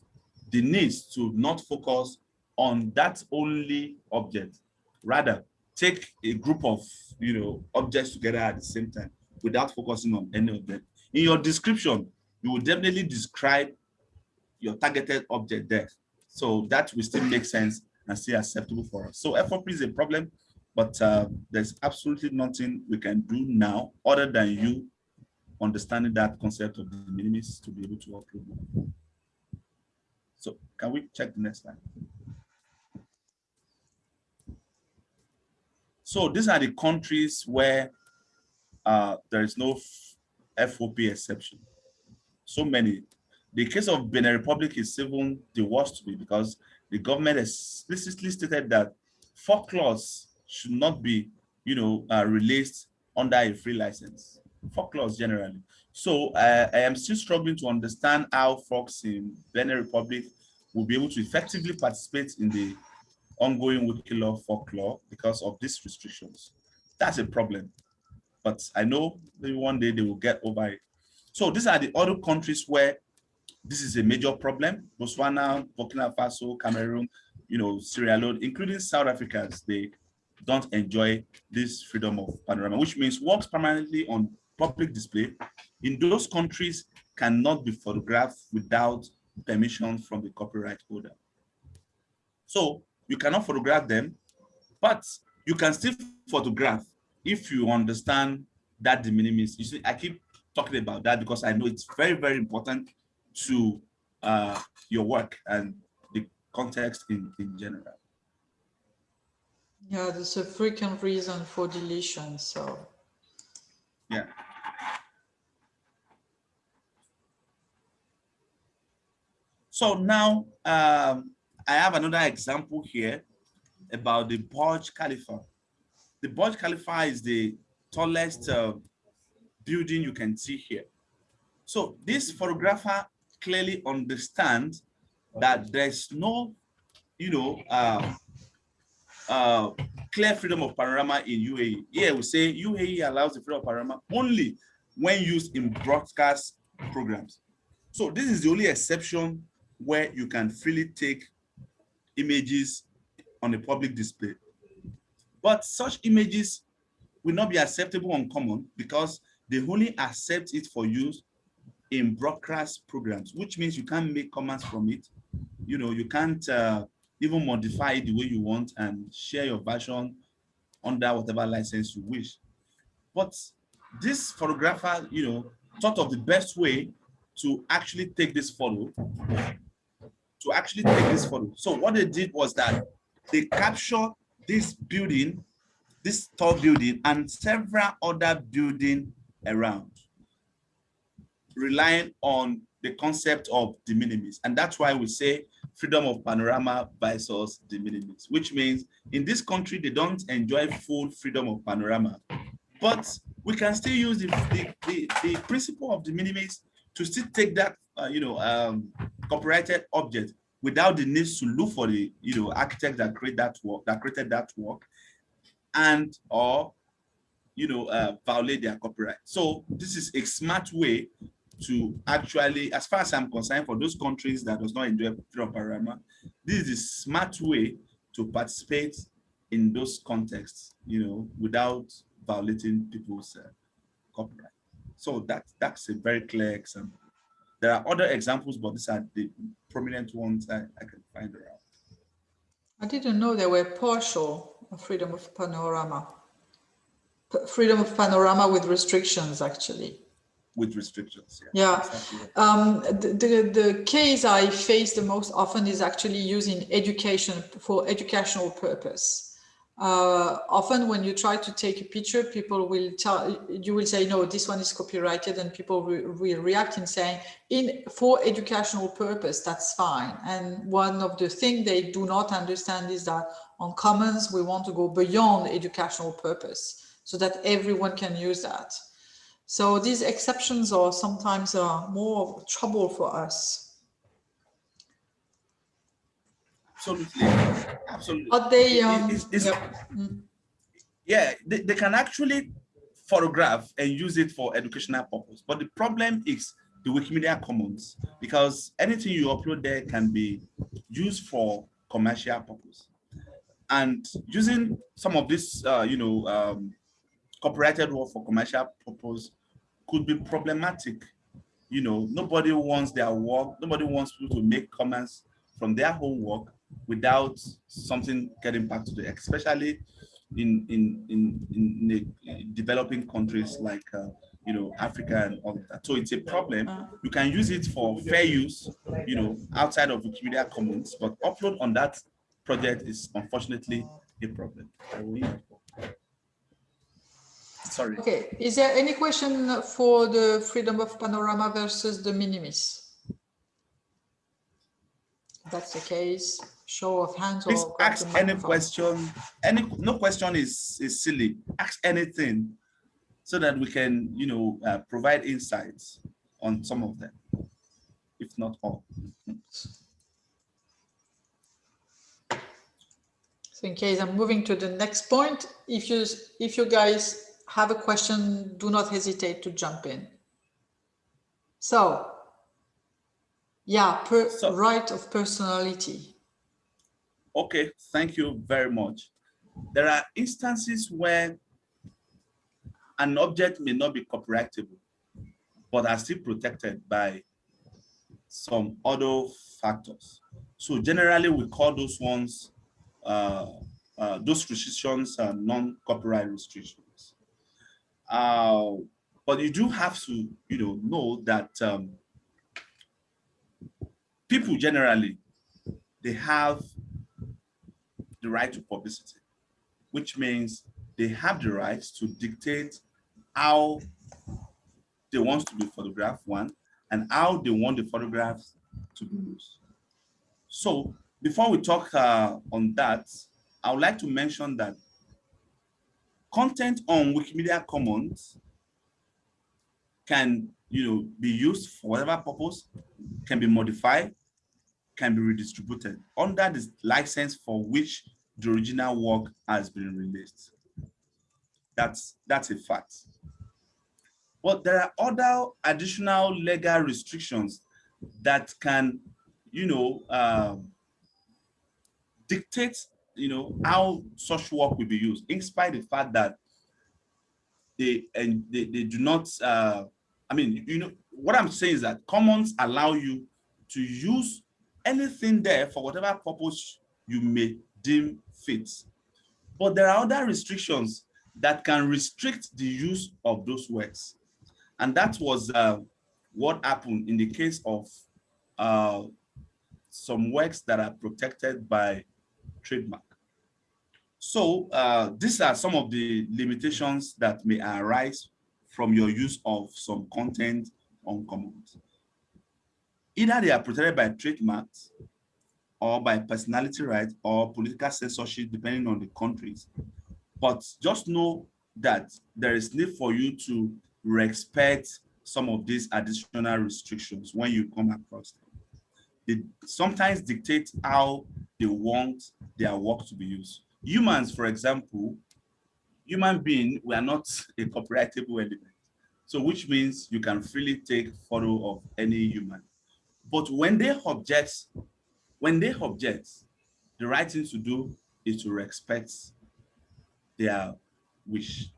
S2: the needs to not focus on that only object. Rather, take a group of you know objects together at the same time without focusing on any of them. In your description, you will definitely describe your targeted object there. So that will still make sense and still acceptable for us. So FOP is a problem, but uh, there's absolutely nothing we can do now other than you understanding that concept of de minimis to be able to upload. So can we check the next slide? So these are the countries where uh, there is no FOP exception. So many. The case of Benin Republic is even the worst to me because the government explicitly stated that folklores should not be, you know, uh, released under a free license. Folklores generally. So uh, I am still struggling to understand how folks in Benin Republic will be able to effectively participate in the ongoing Wiki Loves Folklore because of these restrictions. That's a problem. But I know maybe one day they will get over it. So these are the other countries where this is a major problem. Botswana, Burkina Faso, Cameroon, you know, Sierra Leone, including South Africans, they don't enjoy this freedom of panorama, which means works permanently on public display in those countries cannot be photographed without permission from the copyright holder. So you cannot photograph them, but you can still photograph if you understand that de minimis. You see, I keep talking about that because I know it's very, very important to uh, your work and the context in, in general.
S1: Yeah, there's a frequent reason for deletion, so.
S2: Yeah. So now um, I have another example here about the Burj Khalifa. The Burj Khalifa is the tallest uh, building you can see here. So this photographer clearly understands that there's no, you know, uh, uh, clear freedom of panorama in UAE. Here we say UAE allows the freedom of panorama only when used in broadcast programs. So this is the only exception where you can freely take images on a public display. But such images will not be acceptable on common because they only accept it for use in broadcast programs, which means you can't make comments from it. You know, you can't uh, even modify it the way you want and share your version under whatever license you wish. But this photographer, you know, thought of the best way to actually take this photo to actually take this photo. So what they did was that they captured this building, this tall building, and several other building around, relying on the concept of de minimis. And that's why we say freedom of panorama versus de minimis, which means in this country, they don't enjoy full freedom of panorama. But we can still use the, the, the, the principle of de minimis to still take that, uh, you know, um, copyrighted object without the need to look for the you know architect that create that work that created that work and or you know uh, violate their copyright. So this is a smart way to actually as far as i'm concerned for those countries that does not enjoy freedom panorama this is a smart way to participate in those contexts you know without violating people's uh, copyright. So that that's a very clear example there are other examples, but these are the prominent ones I, I can find around.
S1: I didn't know there were partial freedom of panorama. P freedom of panorama with restrictions, actually.
S2: With restrictions,
S1: yeah. Yeah. Exactly. Um, the, the, the case I face the most often is actually using education for educational purpose uh, often when you try to take a picture, people will tell you will say, no, this one is copyrighted and people will, react in saying in for educational purpose, that's fine. And one of the things they do not understand is that on commons, we want to go beyond educational purpose so that everyone can use that. So these exceptions are sometimes uh, more trouble for us.
S2: Absolutely. Absolutely.
S1: But they, um,
S2: it's, it's, yeah, they, they can actually photograph and use it for educational purpose. But the problem is the Wikimedia Commons, because anything you upload there can be used for commercial purpose. And using some of this, uh, you know, um, copyrighted work for commercial purpose could be problematic. You know, nobody wants their work, nobody wants people to make comments from their own work without something getting back to the, especially in in in, in the developing countries like uh, you know Africa and all that. So it's a problem. Uh. You can use it for fair use, you know, outside of Wikimedia Commons, but upload on that project is unfortunately a problem. Sorry.
S1: Okay. Is there any question for the freedom of panorama versus de minimis? that's the case show of hands
S2: Please ask any question. Any no question is is silly. Ask anything, so that we can you know uh, provide insights on some of them, if not all.
S1: So in case I'm moving to the next point, if you if you guys have a question, do not hesitate to jump in. So Yeah, per,
S2: So-
S1: right of personality.
S2: Okay, thank you very much. There are instances where an object may not be copyrightable, but are still protected by some other factors. So generally we call those ones, uh, uh, those restrictions are non-copyright restrictions. Uh, but you do have to, you know, know that um, people generally, they have the right to publicity, which means they have the right to dictate how they want to be photographed, one, and how they want the photographs to be used. So before we talk uh, on that, I would like to mention that content on Wikimedia Commons can you know, be used for whatever purpose, can be modified, can be redistributed under the license for which the original work has been released. That's, that's a fact. But there are other additional legal restrictions that can, you know, um, dictate, you know, how such work will be used, in spite of the fact that they and they, they do not. Uh, I mean, you know, what I'm saying is that commons allow you to use anything there for whatever purpose you may deem fit. But there are other restrictions that can restrict the use of those works. And that was uh, what happened in the case of uh, some works that are protected by trademark. So uh, these are some of the limitations that may arise from your use of some content on commons. Either they are protected by trademarks or by personality rights or political censorship, depending on the countries. But just know that there is need for you to respect some of these additional restrictions when you come across them. They sometimes dictate how they want their work to be used. Humans, for example, human being, we are not a copyrightable element. So which means you can freely take photo of any human. But when they object, when they object, the right thing to do is to respect their wish.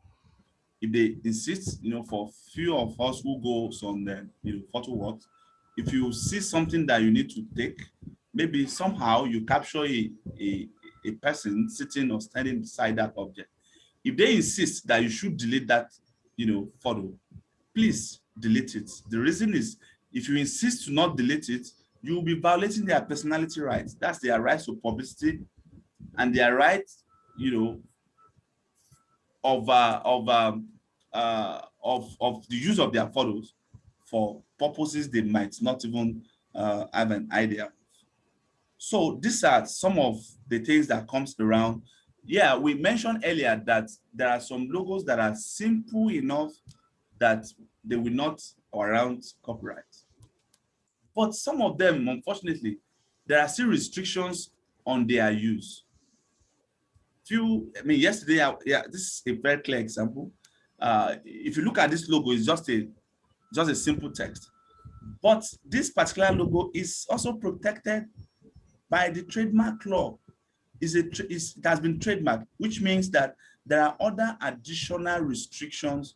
S2: If they insist, you know, for few of us who go on the uh, you know, photo walks, if you see something that you need to take, maybe somehow you capture a, a, a person sitting or standing beside that object. If they insist that you should delete that, you know, photo, please delete it. The reason is if you insist to not delete it, you will be violating their personality rights. That's their rights to publicity and their right, you know, of uh, of um, uh, of of the use of their photos for purposes they might not even uh, have an idea. So these are some of the things that comes around. Yeah, we mentioned earlier that there are some logos that are simple enough that they will not around copyright. But some of them, unfortunately, there are still restrictions on their use. Few, I mean, yesterday, I, yeah, this is a very clear example. Uh, if you look at this logo, it's just a just a simple text. But this particular logo is also protected by the trademark law. Is a is, it has been trademarked, which means that there are other additional restrictions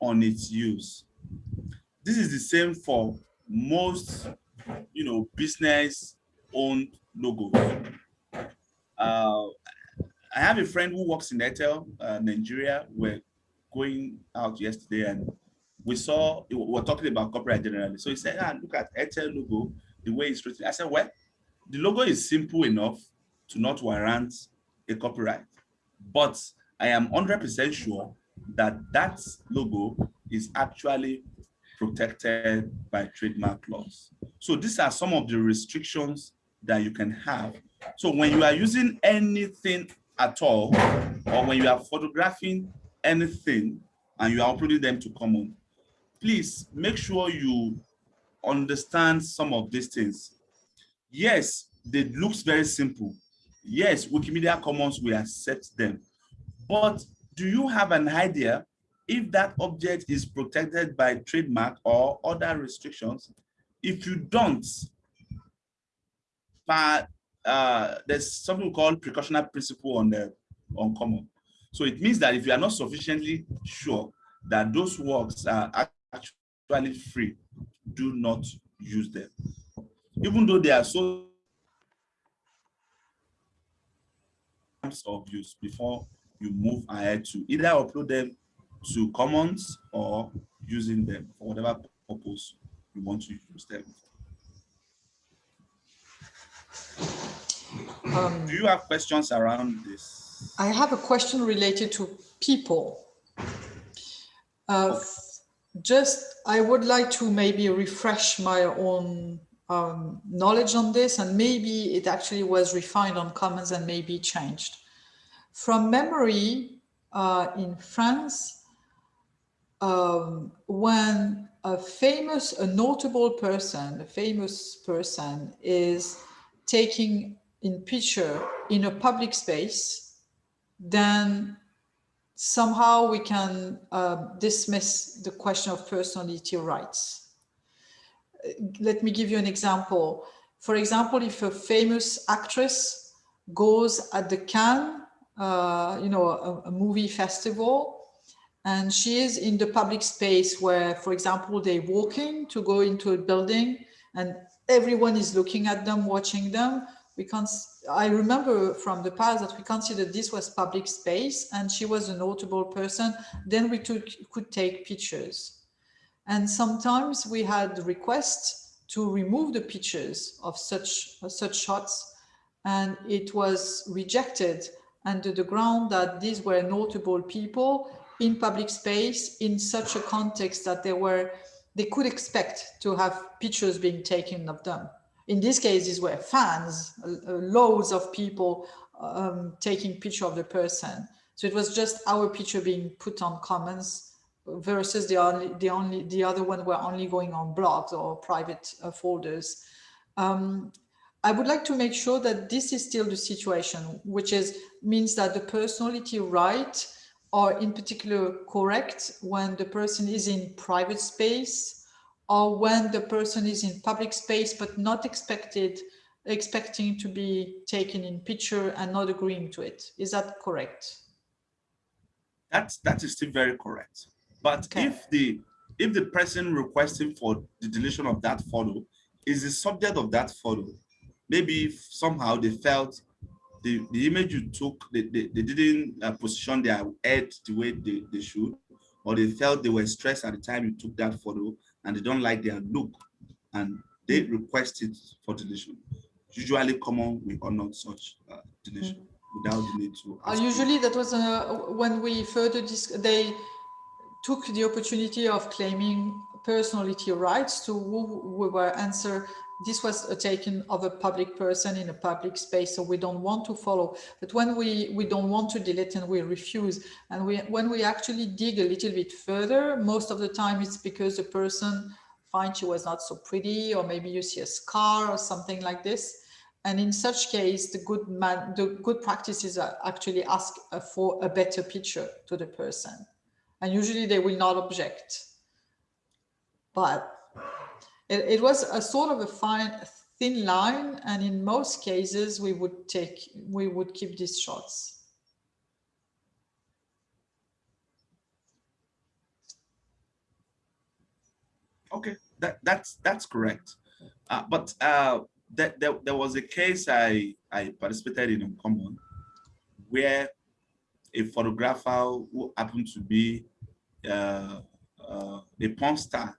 S2: on its use. This is the same for most, you know, business-owned logos. Uh, I have a friend who works in Airtel, uh, Nigeria. We're going out yesterday and we saw, we were talking about copyright generally. So he said, ah, look at Airtel logo, the way it's written. I said, well, the logo is simple enough to not warrant a copyright. But I am 100% sure that that logo is actually protected by trademark laws. So these are some of the restrictions that you can have. So when you are using anything at all, or when you are photographing anything and you are uploading them to common, please make sure you understand some of these things. Yes, they looks very simple. Yes, Wikimedia Commons will accept them. But do you have an idea if that object is protected by trademark or other restrictions? If you don't, part, uh, there's something called precautionary principle on the on common. So it means that if you are not sufficiently sure that those works are actually free, do not use them. Even though they are so of use before you move ahead to either upload them to commons or using them for whatever purpose you want to use them. Um, Do you have questions around this?
S1: I have a question related to people. Uh, just, I would like to maybe refresh my own um, knowledge on this and maybe it actually was refined on Commons and maybe changed. From memory, uh, in France, um, when a famous, a notable person, a famous person is taking in picture in a public space, then somehow we can uh, dismiss the question of personality rights. Let me give you an example. For example, if a famous actress goes at the Cannes, uh, you know, a, a movie festival, and she is in the public space where, for example, they're walking to go into a building and everyone is looking at them, watching them. We can't, I remember from the past that we considered this was public space and she was a notable person. Then we took, could take pictures. And sometimes we had requests to remove the pictures of such, such shots and it was rejected under the ground that these were notable people in public space in such a context that they were they could expect to have pictures being taken of them. In this case, these were fans, uh, loads of people um, taking picture of the person. So it was just our picture being put on commons versus the only the only the other one were only going on blogs or private uh, folders. Um, I would like to make sure that this is still the situation, which is means that the personality right are in particular correct when the person is in private space or when the person is in public space but not expected expecting to be taken in picture and not agreeing to it. Is that correct?
S2: That's that is still very correct. But okay. if the if the person requesting for the deletion of that photo is the subject of that photo maybe somehow they felt the, the image you took, they, they, they didn't uh, position their head the way they, they should, or they felt they were stressed at the time you took that photo and they don't like their look and they requested for deletion. Usually common, we honor such uh, deletion mm without the need to.
S1: Uh, usually that was uh, when we further, they took the opportunity of claiming personality rights to who we were answer this was a taken of a public person in a public space, so we don't want to follow. But when we, we don't want to delete and we refuse, and we, when we actually dig a little bit further, most of the time it's because the person finds she was not so pretty, or maybe you see a scar or something like this. And in such case, the good man, the good practice is actually ask uh, for a better picture to the person. And usually they will not object. But it, it was a sort of a fine, thin line. And in most cases, we would take, we would keep these shots.
S2: Okay, that, that's that's correct. Uh, but uh, that, there, there was a case I, I participated in in common where a photographer who happened to be uh, uh, a porn star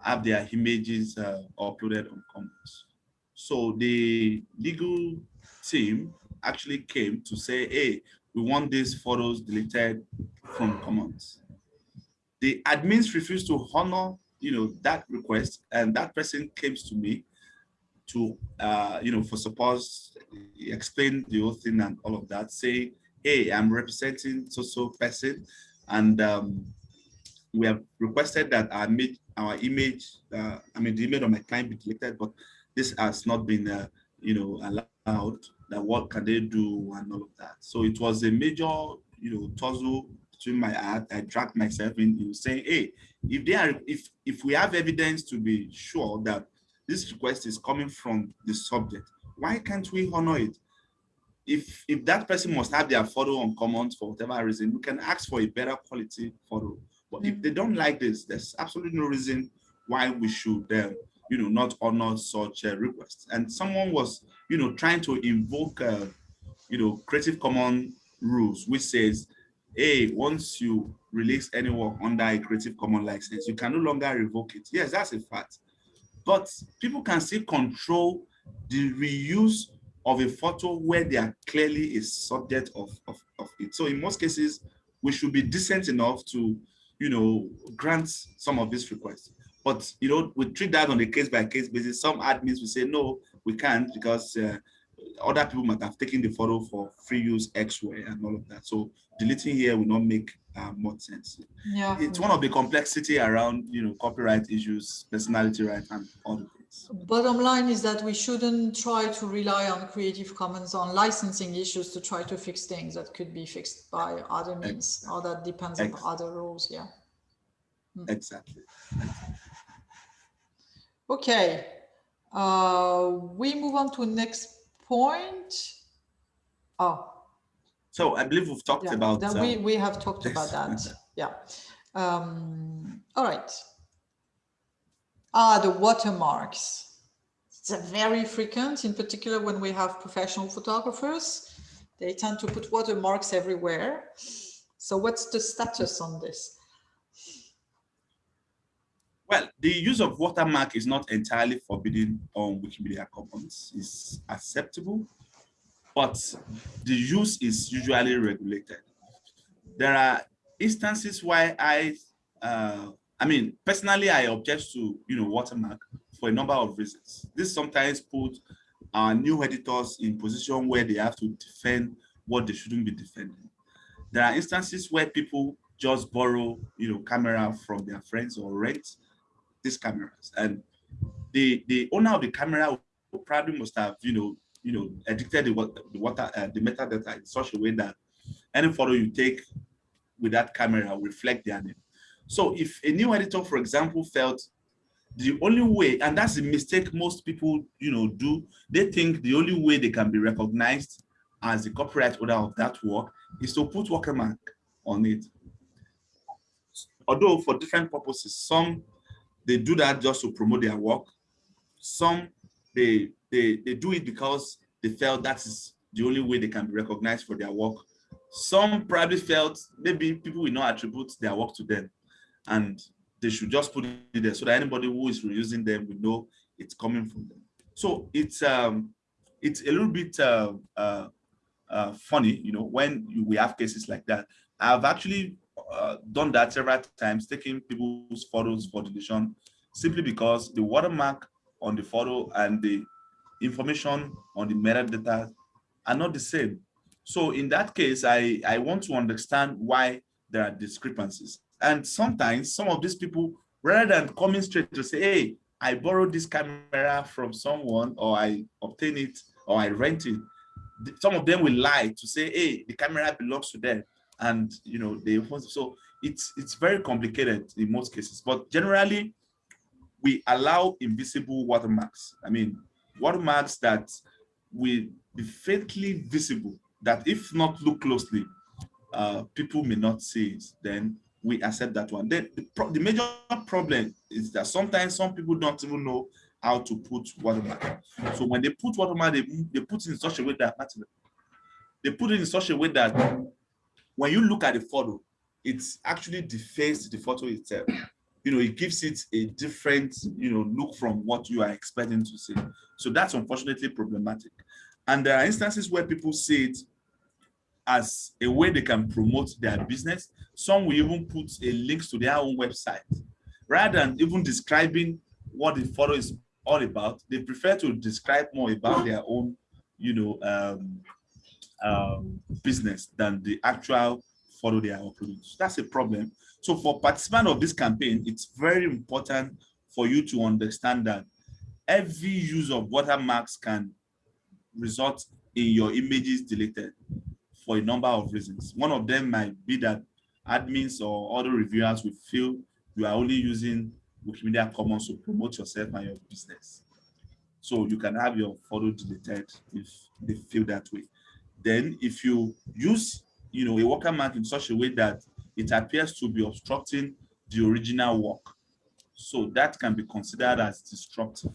S2: have their images uh, uploaded on Commons. So the legal team actually came to say, hey, we want these photos deleted from Commons. The admins refused to honor you know, that request and that person came to me to, uh, you know, for suppose explain the whole thing and all of that, say, hey, I'm representing so-so person and um, we have requested that our our image uh, I mean, the image of my client be deleted, but this has not been, uh, you know, allowed. That what can they do and all of that. So it was a major, you know, tussle between my heart. I dragged myself in, in saying, hey, if they are, if if we have evidence to be sure that this request is coming from the subject. Why can't we honor it? If, if that person must have their photo on commons for whatever reason, we can ask for a better quality photo. But if they don't like this, there's absolutely no reason why we should, uh, you know, not honor such uh, requests. And someone was, you know, trying to invoke, uh, you know, Creative Commons rules, which says, hey, once you release any work under a Creative Commons license, you can no longer revoke it. Yes, that's a fact. But people can still control the reuse of a photo where they are clearly a subject of, of, of it. So in most cases, we should be decent enough to, you know, grant some of these requests. But, you know, we treat that on a case by case basis. Some admins will say, no, we can't because uh, other people might have taken the photo for free use X way and all of that. So deleting here will not make uh, much sense.
S1: Yeah.
S2: It's one of the complexity around, you know, copyright issues, personality rights, and all the.
S1: Bottom line is that we shouldn't try to rely on Creative Commons on licensing issues to try to fix things that could be fixed by other means or that depends on other rules. Yeah.
S2: Exactly.
S1: Okay. Uh, we move on to next point. Oh,
S2: So I believe we've talked
S1: yeah,
S2: about.
S1: that we,
S2: um,
S1: we have talked about that. Yeah. Um, all right. Ah, the watermarks. It's a very frequent, in particular when we have professional photographers. They tend to put watermarks everywhere. So what's the status on this?
S2: Well, the use of watermark is not entirely forbidden on Wikimedia Commons. It's acceptable, but the use is usually regulated. There are instances why I, uh, I mean, personally, I object to, you know, watermark for a number of reasons. This sometimes puts our new editors in position where they have to defend what they shouldn't be defending. There are instances where people just borrow, you know, camera from their friends or rent these cameras and the the owner of the camera probably must have you know you know edited the the water uh, the metadata in such a way that any photo you take with that camera will reflect their name so if a new editor for example felt the only way and that's a mistake most people you know do they think the only way they can be recognized as the copyright owner of that work is to put watermark on it although for different purposes some they do that just to promote their work. Some they they they do it because they felt that is the only way they can be recognized for their work. Some probably felt maybe people will not attribute their work to them, and they should just put it there so that anybody who is reusing them will know it's coming from them. So it's um it's a little bit uh, uh, uh, funny, you know, when we have cases like that. I've actually uh, done that several times, taking people's photos for deletion, simply because the watermark on the photo and the information on the metadata are not the same. So in that case, I, I want to understand why there are discrepancies. And sometimes some of these people, rather than coming straight to say, hey, I borrowed this camera from someone or I obtain it or I rent it, some of them will lie to say, hey, the camera belongs to them. And you know they so it's it's very complicated in most cases. But generally we allow invisible watermarks. I mean watermarks that will be faintly visible that if not look closely uh people may not see it. Then we accept that one then the, the major problem is that sometimes some people don't even know how to put watermark so when they put watermark they, they put it in such a way that they put it in such a way that when you look at the photo, it's actually defaced the photo itself. You know, it gives it a different, you know, look from what you are expecting to see. So that's unfortunately problematic. And there are instances where people see it as a way they can promote their business. Some will even put a link to their own website. Rather than even describing what the photo is all about, they prefer to describe more about their own, you know, um, um, business than the actual photo they are uploading. So that's a problem. So for participants of this campaign, it's very important for you to understand that every use of watermarks can result in your images deleted for a number of reasons. One of them might be that admins or other reviewers will feel you are only using Wikimedia Commons to promote yourself and your business. So you can have your photo deleted if they feel that way. Then if you use, you know, a watermark in such a way that it appears to be obstructing the original work. So that can be considered as destructive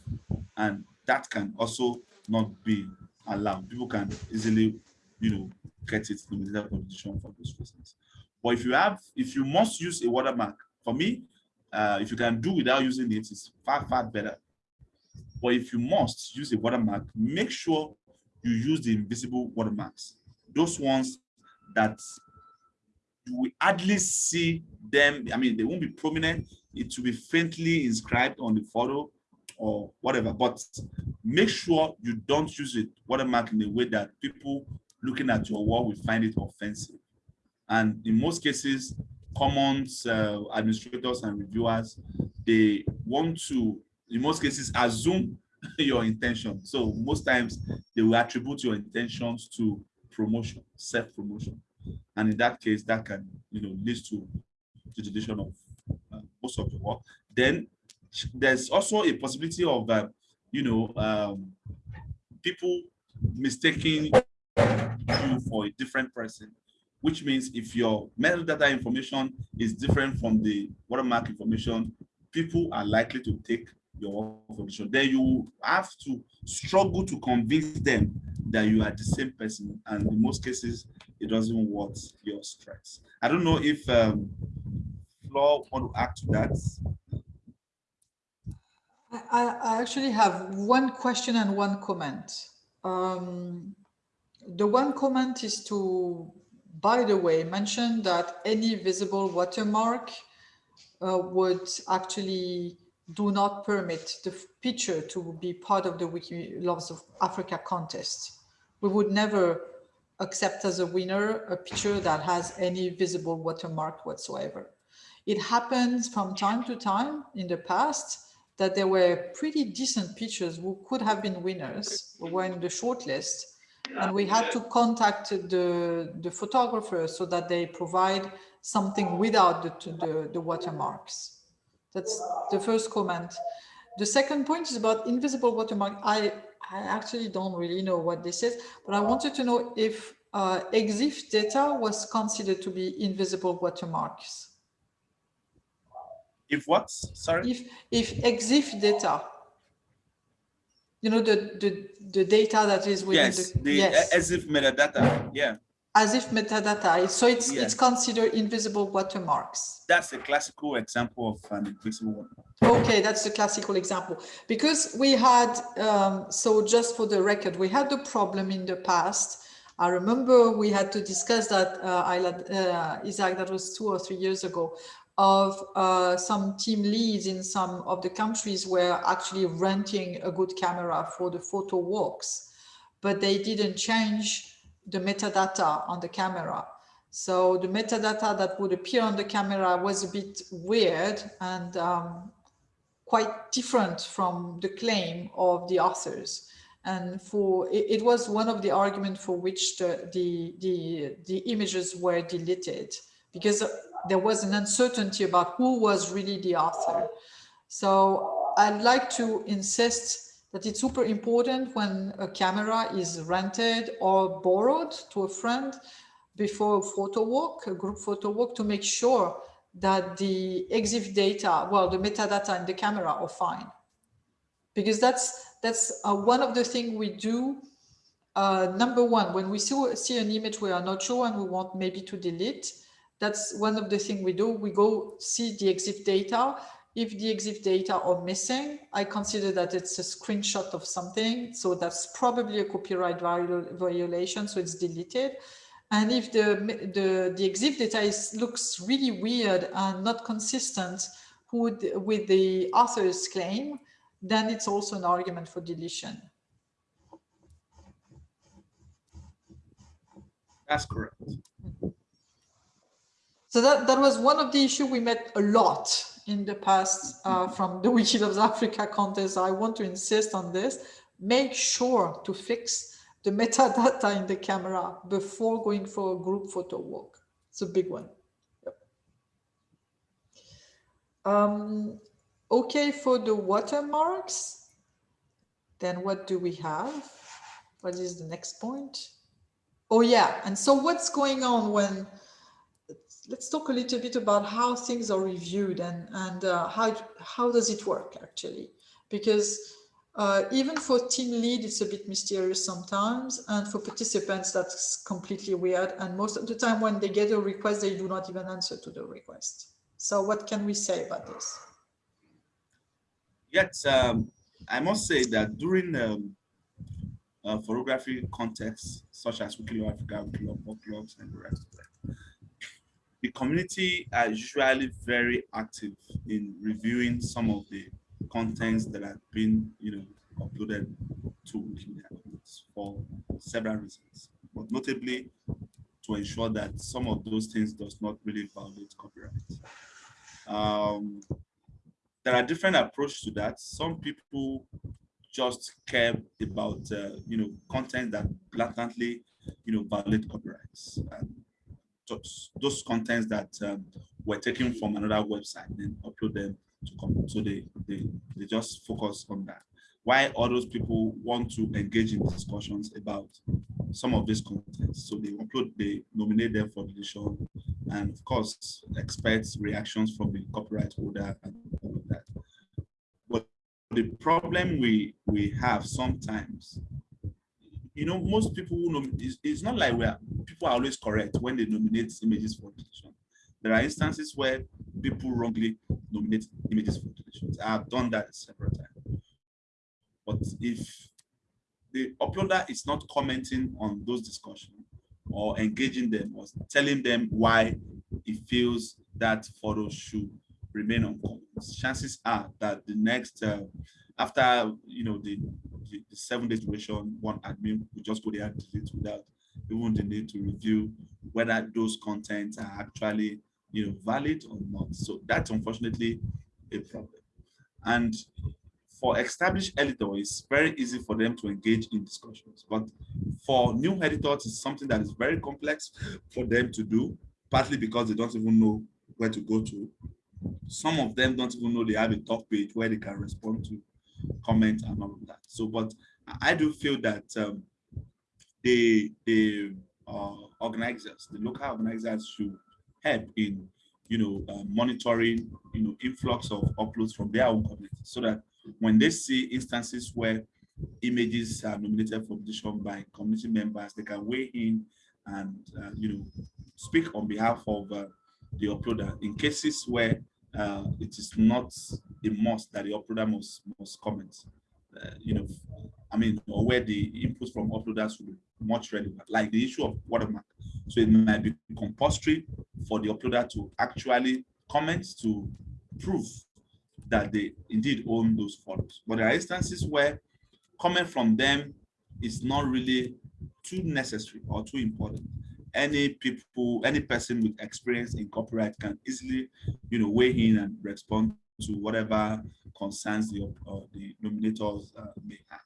S2: and that can also not be allowed. People can easily, you know, get it limited competition for those reasons. But if you have, if you must use a watermark, for me, uh, if you can do without using it, it's far, far better. But if you must use a watermark, make sure you use the invisible watermarks. Those ones that you will hardly see them. I mean, they won't be prominent. It will be faintly inscribed on the photo or whatever. But make sure you don't use it watermark in a way that people looking at your work will find it offensive. And in most cases, commons, uh, administrators and reviewers, they want to, in most cases, assume your intention. So most times they will attribute your intentions to promotion, self-promotion. And in that case, that can, you know, lead to the deletion of uh, most of the work. Then there's also a possibility of, uh, you know, um, people mistaking for a different person, which means if your metadata information is different from the watermark information, people are likely to take your information. Then you have to struggle to convince them that you are the same person. And in most cases, it doesn't worth your stress. I don't know if um, Flo want to add to that.
S1: I, I actually have one question and one comment. Um, the one comment is to, by the way, mention that any visible watermark uh, would actually do not permit the picture to be part of the Wiki Loves of Africa contest. We would never accept as a winner a picture that has any visible watermark whatsoever. It happens from time to time in the past that there were pretty decent pictures who could have been winners, who were in the shortlist, and we had to contact the, the photographer so that they provide something without the, the, the watermarks. That's the first comment. The second point is about invisible watermark. I, I actually don't really know what this is, but I wanted to know if uh, EXIF data was considered to be invisible watermarks.
S2: If what? Sorry?
S1: If, if EXIF data, you know, the, the, the data that is within
S2: yes,
S1: the,
S2: the yes. EXIF metadata, yeah.
S1: EXIF metadata. So it's it's considered invisible watermarks.
S2: That's a classical example of an invisible watermark
S1: okay that's the classical example. Because we had um, so just for the record we had the problem in the past. I remember we had to discuss that uh, uh, isaac that was two or three years ago of uh, some team leads in some of the countries were actually renting a good camera for the photo walks but they didn't change the metadata on the camera. So the metadata that would appear on the camera was a bit weird and um, quite different from the claim of the authors. And for it, it was one of the arguments for which the, the, the, the images were deleted because there was an uncertainty about who was really the author. So I'd like to insist that it's super important when a camera is rented or borrowed to a friend before a photo walk, a group photo walk, to make sure that the EXIF data, well, the metadata in the camera are fine. Because that's that's uh, one of the things we do. Uh, number one, when we see, see an image we are not sure and we want maybe to delete, that's one of the things we do. We go see the EXIF data if the EXIF data are missing, I consider that it's a screenshot of something. So that's probably a copyright violation. So it's deleted. And if the, the, the EXIF data is, looks really weird and not consistent with, with the author's claim, then it's also an argument for deletion.
S2: That's correct.
S1: So that, that was one of the issues we met a lot in the past uh, from the Wiki Loves Africa contest. I want to insist on this. Make sure to fix the metadata in the camera before going for a group photo walk. It's a big one. Yep. Um, okay, for the watermarks, then what do we have? What is the next point? Oh yeah, and so what's going on when, let's talk a little bit about how things are reviewed and, and uh, how, how does it work actually? Because uh, even for team lead, it's a bit mysterious sometimes. And for participants, that's completely weird. And most of the time when they get a request, they do not even answer to the request. So what can we say about this?
S2: Yes, um, I must say that during um, uh, photography contexts, such as Wiki Loves Africa, Wiki Loves Folklore, and the rest of them, the community are usually very active in reviewing some of the contents that have been, you know, uploaded to Wikimedia for several reasons, but notably to ensure that some of those things does not really violate copyright. Um, there are different approaches to that. Some people just care about, uh, you know, content that blatantly, you know, violate copyrights. And those, contents that um, were taken from another website, then upload them to come. So they, they, they just focus on that. Why all those people want to engage in discussions about some of these contents. So they upload, they nominate them for deletion, and of course, expect reactions from the copyright holder and all of that. But the problem we, we have sometimes, you know, most people who know, it's, it's not like where people are always correct when they nominate images for deletion. There are instances where people wrongly nominate images for deletions. I have done that several times. But if the uploader is not commenting on those discussions or engaging them or telling them why he feels that photos should remain on Commons, chances are that the next, uh, after you know the, the, the seven days duration, one admin will just go there and delete without even the need to review whether those contents are actually you know, valid or not. So that's unfortunately a problem. And for established editors, it's very easy for them to engage in discussions. But for new editors, it's something that is very complex for them to do, partly because they don't even know where to go to. Some of them don't even know they have a talk page where they can respond to comment and all of that. So, but I do feel that um, the, the uh, organizers, the local organizers should help in, you know, uh, monitoring, you know, influx of uploads from their own community so that when they see instances where images are nominated for deletion by community members, they can weigh in and, uh, you know, speak on behalf of uh, the uploader in cases where uh, it is not a must that the uploader must, must comment. Uh, you know, I mean, or where the inputs from uploaders will be much relevant, like the issue of watermark. So it might be compulsory for the uploader to actually comment to prove that they indeed own those photos. But there are instances where comment from them is not really too necessary or too important. Any people, any person with experience in copyright can easily, you know, weigh in and respond to whatever concerns the, uh, the nominators uh, may have.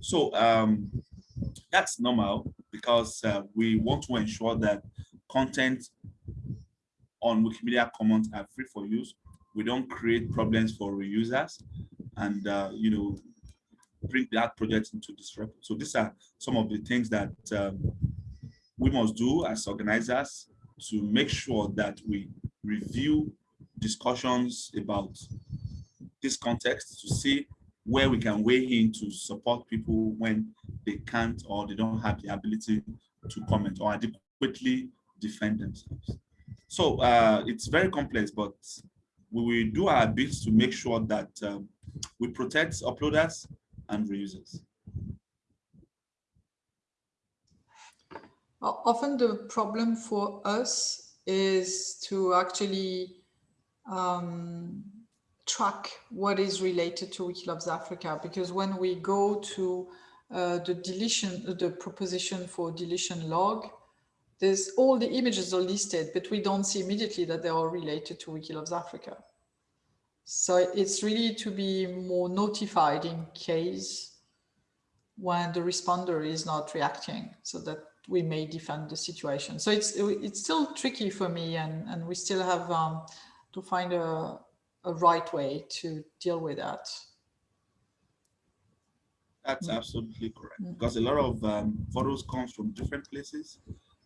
S2: So um, that's normal because uh, we want to ensure that content on Wikimedia Commons are free for use. We don't create problems for reusers and, uh, you know, bring that project into disruption. So these are some of the things that um, we must do as organizers to make sure that we review discussions about this context to see where we can weigh in to support people when they can't or they don't have the ability to comment or adequately defend themselves. So uh, it's very complex, but we will do our best to make sure that um, we protect uploaders and reusers.
S1: Often the problem for us is to actually um, track what is related to Wiki Loves Africa because when we go to uh, the deletion, the proposition for deletion log, there's all the images are listed, but we don't see immediately that they are related to Wiki Loves Africa. So it's really to be more notified in case when the responder is not reacting so that we may defend the situation. So it's it's still tricky for me and, and we still have um, to find a, a right way to deal with that.
S2: That's
S1: Mm.
S2: absolutely correct
S1: Mm.
S2: because a lot of um, photos comes from different places.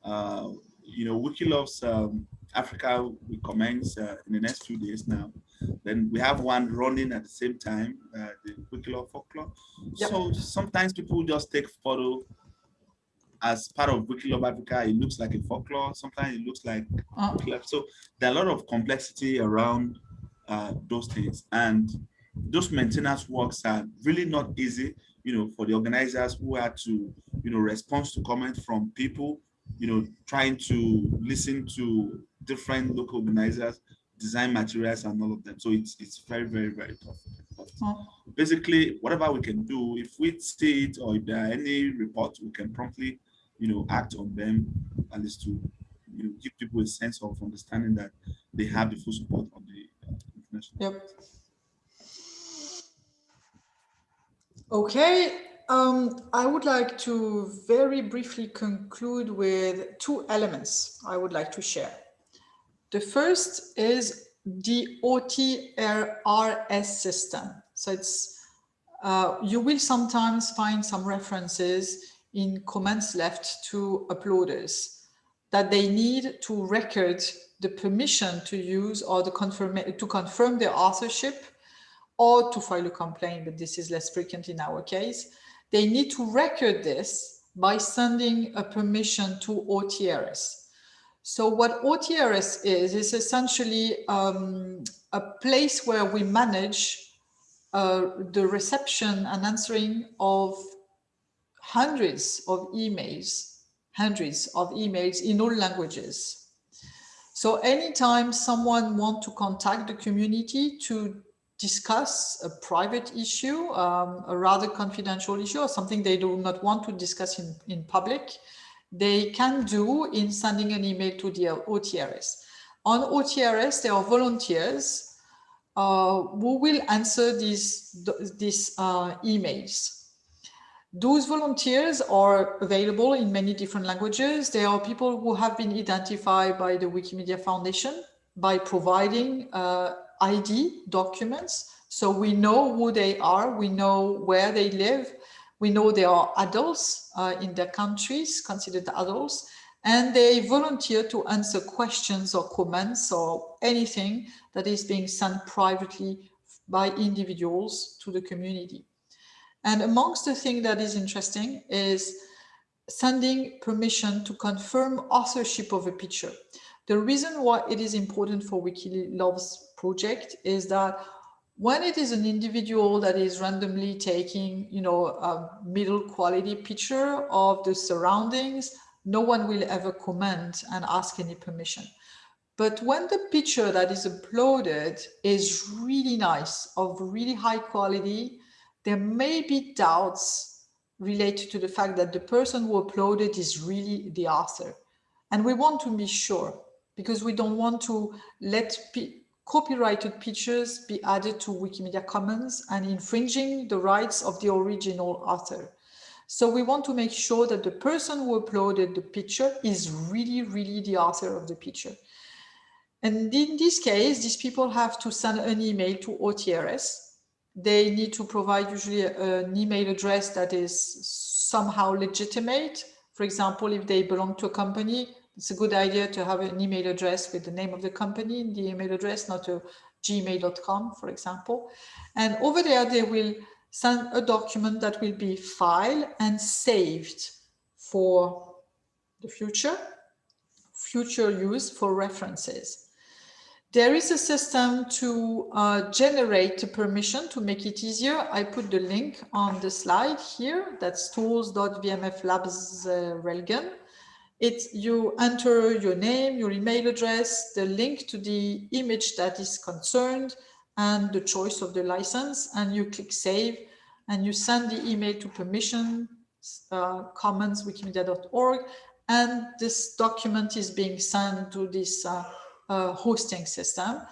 S2: Uh, you know, Wiki Loves um, Africa will commence uh, in the next few days now. Then we have one running at the same time, uh, the Wikilove folklore.
S1: Yep.
S2: So sometimes people just take photo as part of Wikilove Africa. It looks like a folklore. Sometimes it looks like Wikilove. So there are a lot of complexity around uh, those things. And those maintenance works are really not easy, you know, for the organizers who had to, you know, respond to comments from people, you know, trying to listen to different local organizers, design materials and all of them. So it's it's very, very, very tough.
S1: Oh.
S2: basically, whatever we can do, if we see it or if there are any reports, we can promptly, you know, act on them, at least to you know, give people a sense of understanding that they have the full support of the uh, international.
S1: Yep. Okay, um, I would like to very briefly conclude with two elements I would like to share. The first is the OTRS system. So it's, uh, you will sometimes find some references in comments left to uploaders that they need to record the permission to use or the confirm to confirm their authorship or to file a complaint, but this is less frequent in our case. They need to record this by sending a permission to OTRS. So what OTRS is, is essentially um, a place where we manage uh, the reception and answering of hundreds of emails, hundreds of emails in all languages. So anytime someone wants to contact the community to discuss a private issue, um, a rather confidential issue, or something they do not want to discuss in, in public, they can do in sending an email to the OTRS. On OTRS, there are volunteers uh, who will answer these, these uh, emails. Those volunteers are available in many different languages. There are people who have been identified by the Wikimedia Foundation by providing uh, ID documents. So we know who they are, we know where they live, we know they are adults uh, in their countries, considered adults, and they volunteer to answer questions or comments or anything that is being sent privately by individuals to the community. And amongst the thing that is interesting is sending permission to confirm authorship of a picture. The reason why it is important for Wikilove's project is that when it is an individual that is randomly taking, you know, a middle quality picture of the surroundings, no one will ever comment and ask any permission. But when the picture that is uploaded is really nice, of really high quality, there may be doubts related to the fact that the person who uploaded is really the author. And we want to be sure because we don't want to let copyrighted pictures be added to Wikimedia Commons and infringing the rights of the original author. So we want to make sure that the person who uploaded the picture is really, really the author of the picture. And in this case, these people have to send an email to OTRS. They need to provide usually an email address that is somehow legitimate. For example, if they belong to a company, it's a good idea to have an email address with the name of the company in the email address, not a gmail.com, for example. And over there, they will send a document that will be filed and saved for the future, future use for references. There is a system to uh, generate a permission to make it easier. I put the link on the slide here. That's tools.wmflabs.relgen. It's you enter your name, your email address, the link to the image that is concerned, and the choice of the license, and you click save, and you send the email to permission uh, commons wikimedia.org, and this document is being sent to this uh, uh, hosting system.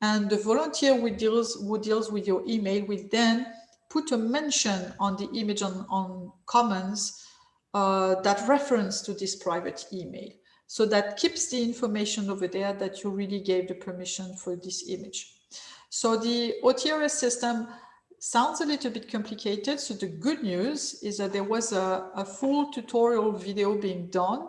S1: And the volunteer who deals, who deals with your email will then put a mention on the image on, on Commons uh, that reference to this private email. So that keeps the information over there that you really gave the permission for this image. So the OTRS system sounds a little bit complicated. So the good news is that there was a, a full tutorial video being done.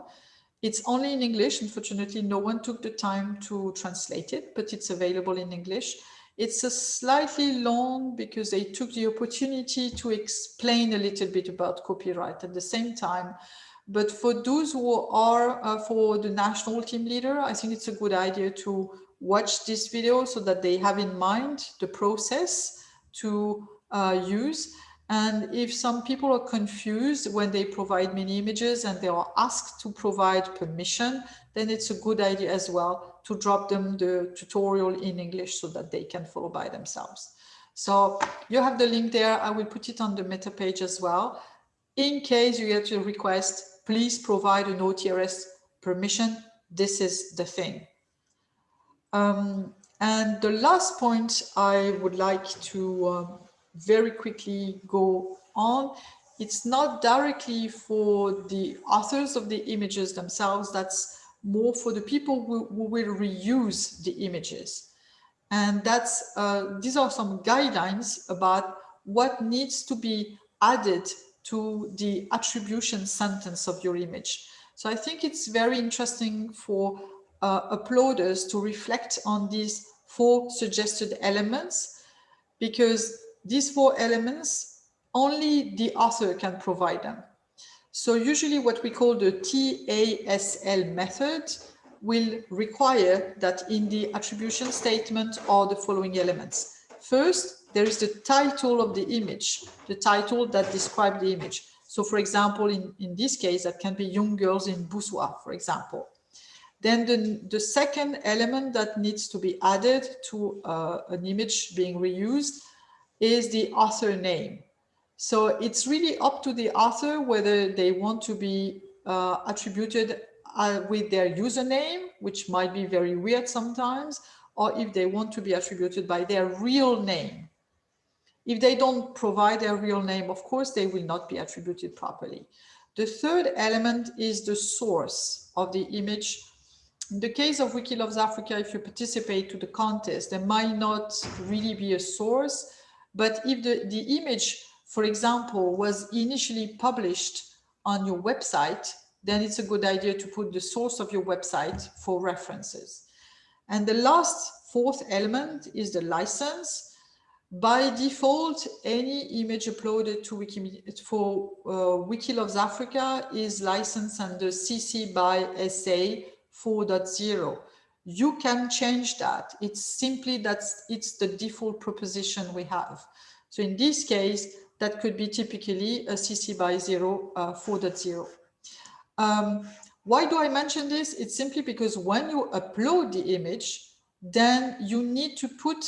S1: It's only in English. Unfortunately, no one took the time to translate it, but it's available in English. It's a slightly long because they took the opportunity to explain a little bit about copyright at the same time. But for those who are uh, for the national team leader, I think it's a good idea to watch this video so that they have in mind the process to uh, use. And if some people are confused when they provide many images and they are asked to provide permission, then it's a good idea as well to drop them the tutorial in English so that they can follow by themselves. So you have the link there. I will put it on the meta page as well. In case you get a request, please provide an OTRS permission. This is the thing. Um, and the last point I would like to um, very quickly go on, it's not directly for the authors of the images themselves, that's more for the people who, who will reuse the images. And that's uh, these are some guidelines about what needs to be added to the attribution sentence of your image. So I think it's very interesting for uh, uploaders to reflect on these four suggested elements because these four elements, only the author can provide them. So usually what we call the TASL method will require that in the attribution statement are the following elements. First, there is the title of the image, the title that describes the image. So for example, in, in this case, that can be young girls in Boussois, for example. Then the, the second element that needs to be added to uh, an image being reused is the author name. So it's really up to the author whether they want to be uh, attributed uh, with their username, which might be very weird sometimes, or if they want to be attributed by their real name. If they don't provide their real name, of course, they will not be attributed properly. The third element is the source of the image. In the case of Wiki Loves Africa, if you participate to the contest, there might not really be a source, but if the, the image, for example, was initially published on your website, then it's a good idea to put the source of your website for references. And the last fourth element is the license. By default, any image uploaded to Wikimedia for uh, Wiki Loves Africa is licensed under CC by SA 4.0 you can change that. It's simply that it's the default proposition we have. So in this case, that could be typically a CC by 0 uh, 4.0. Um, why do I mention this? It's simply because when you upload the image, then you need to put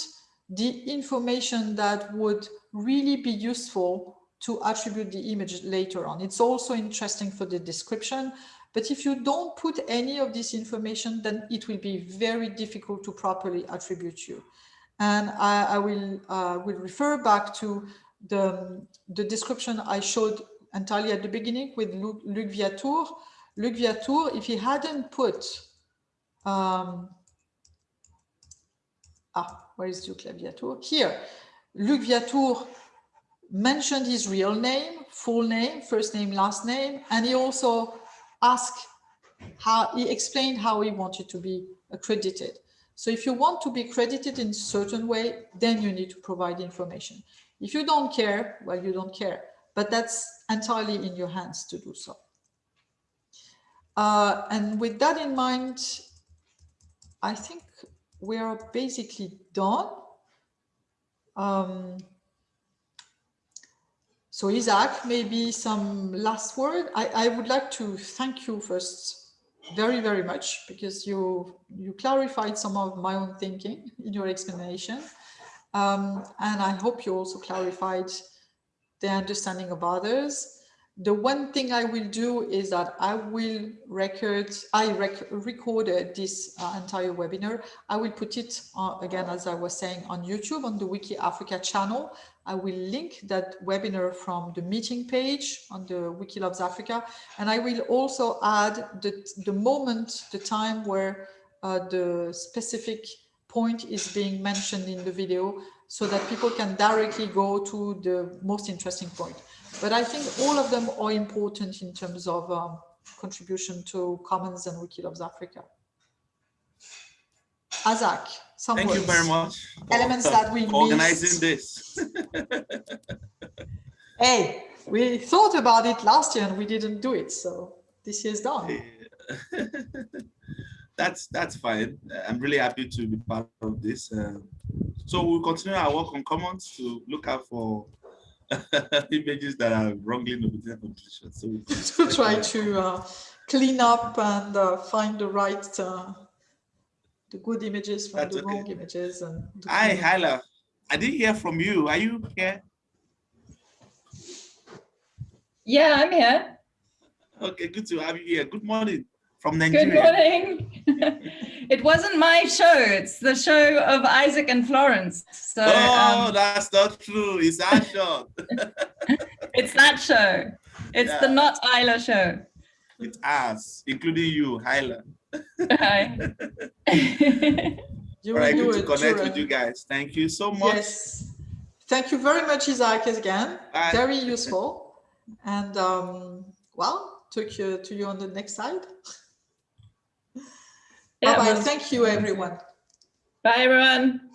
S1: the information that would really be useful to attribute the image later on. It's also interesting for the description. But if you don't put any of this information, then it will be very difficult to properly attribute you. And I, I will, uh, will refer back to the, the description I showed entirely at the beginning with Luc, Luc Viatour. Luc Viatour, if he hadn't put, um, ah, where is Luc Viatour? Here, Luc Viatour mentioned his real name, full name, first name, last name, and he also ask how he explained how he wanted to be accredited. So if you want to be credited in a certain way, then you need to provide information. If you don't care, well, you don't care, but that's entirely in your hands to do so. Uh, and with that in mind, I think we are basically done. Um, so Isaac, maybe some last word. I, I would like to thank you first very, very much because you, you clarified some of my own thinking in your explanation. Um, and I hope you also clarified the understanding of others the one thing I will do is that I will record, I rec recorded this uh, entire webinar. I will put it uh, again, as I was saying, on YouTube on the Wiki Africa channel. I will link that webinar from the meeting page on the Wiki Loves Africa. And I will also add the, the moment, the time where uh, the specific point is being mentioned in the video so that people can directly go to the most interesting point. But I think all of them are important in terms of um, contribution to Commons and Wikiloves Africa. Azak, some
S2: Thank you very much.
S1: Elements that we
S2: organizing
S1: missed.
S2: this.
S1: Hey, we thought about it last year and we didn't do it, so this year's done.
S2: that's that's fine. I'm really happy to be part of this. Uh, so we'll continue our work on Commons to look out for images that are wrongly nominated for. So
S1: to try to uh, clean up and uh, find the right, uh, the good images from
S2: That's
S1: the
S2: okay.
S1: wrong images. And do
S2: Hi,
S1: cleanup.
S2: Hyla. I didn't hear from you. Are you here?
S3: Yeah, I'm here.
S2: Okay, good to have you here. Good morning from
S3: Good
S2: Nigeria.
S3: morning. it wasn't my show. It's the show of Isaac and Florence. So
S2: Oh,
S3: um,
S2: that's not true. It's our show.
S3: it's that show. It's the not Isla show.
S2: It's us, including you, Hyla.
S3: Hi.
S1: You
S2: All right, good to connect
S1: Jura.
S2: with you guys. Thank you so much.
S1: Yes. Thank you very much, Isaac, again.
S2: Bye.
S1: Very useful. And um, well, talk you, to you on the next slide.
S3: Yeah,
S1: Bye-bye. Thank you, everyone.
S3: Bye, everyone.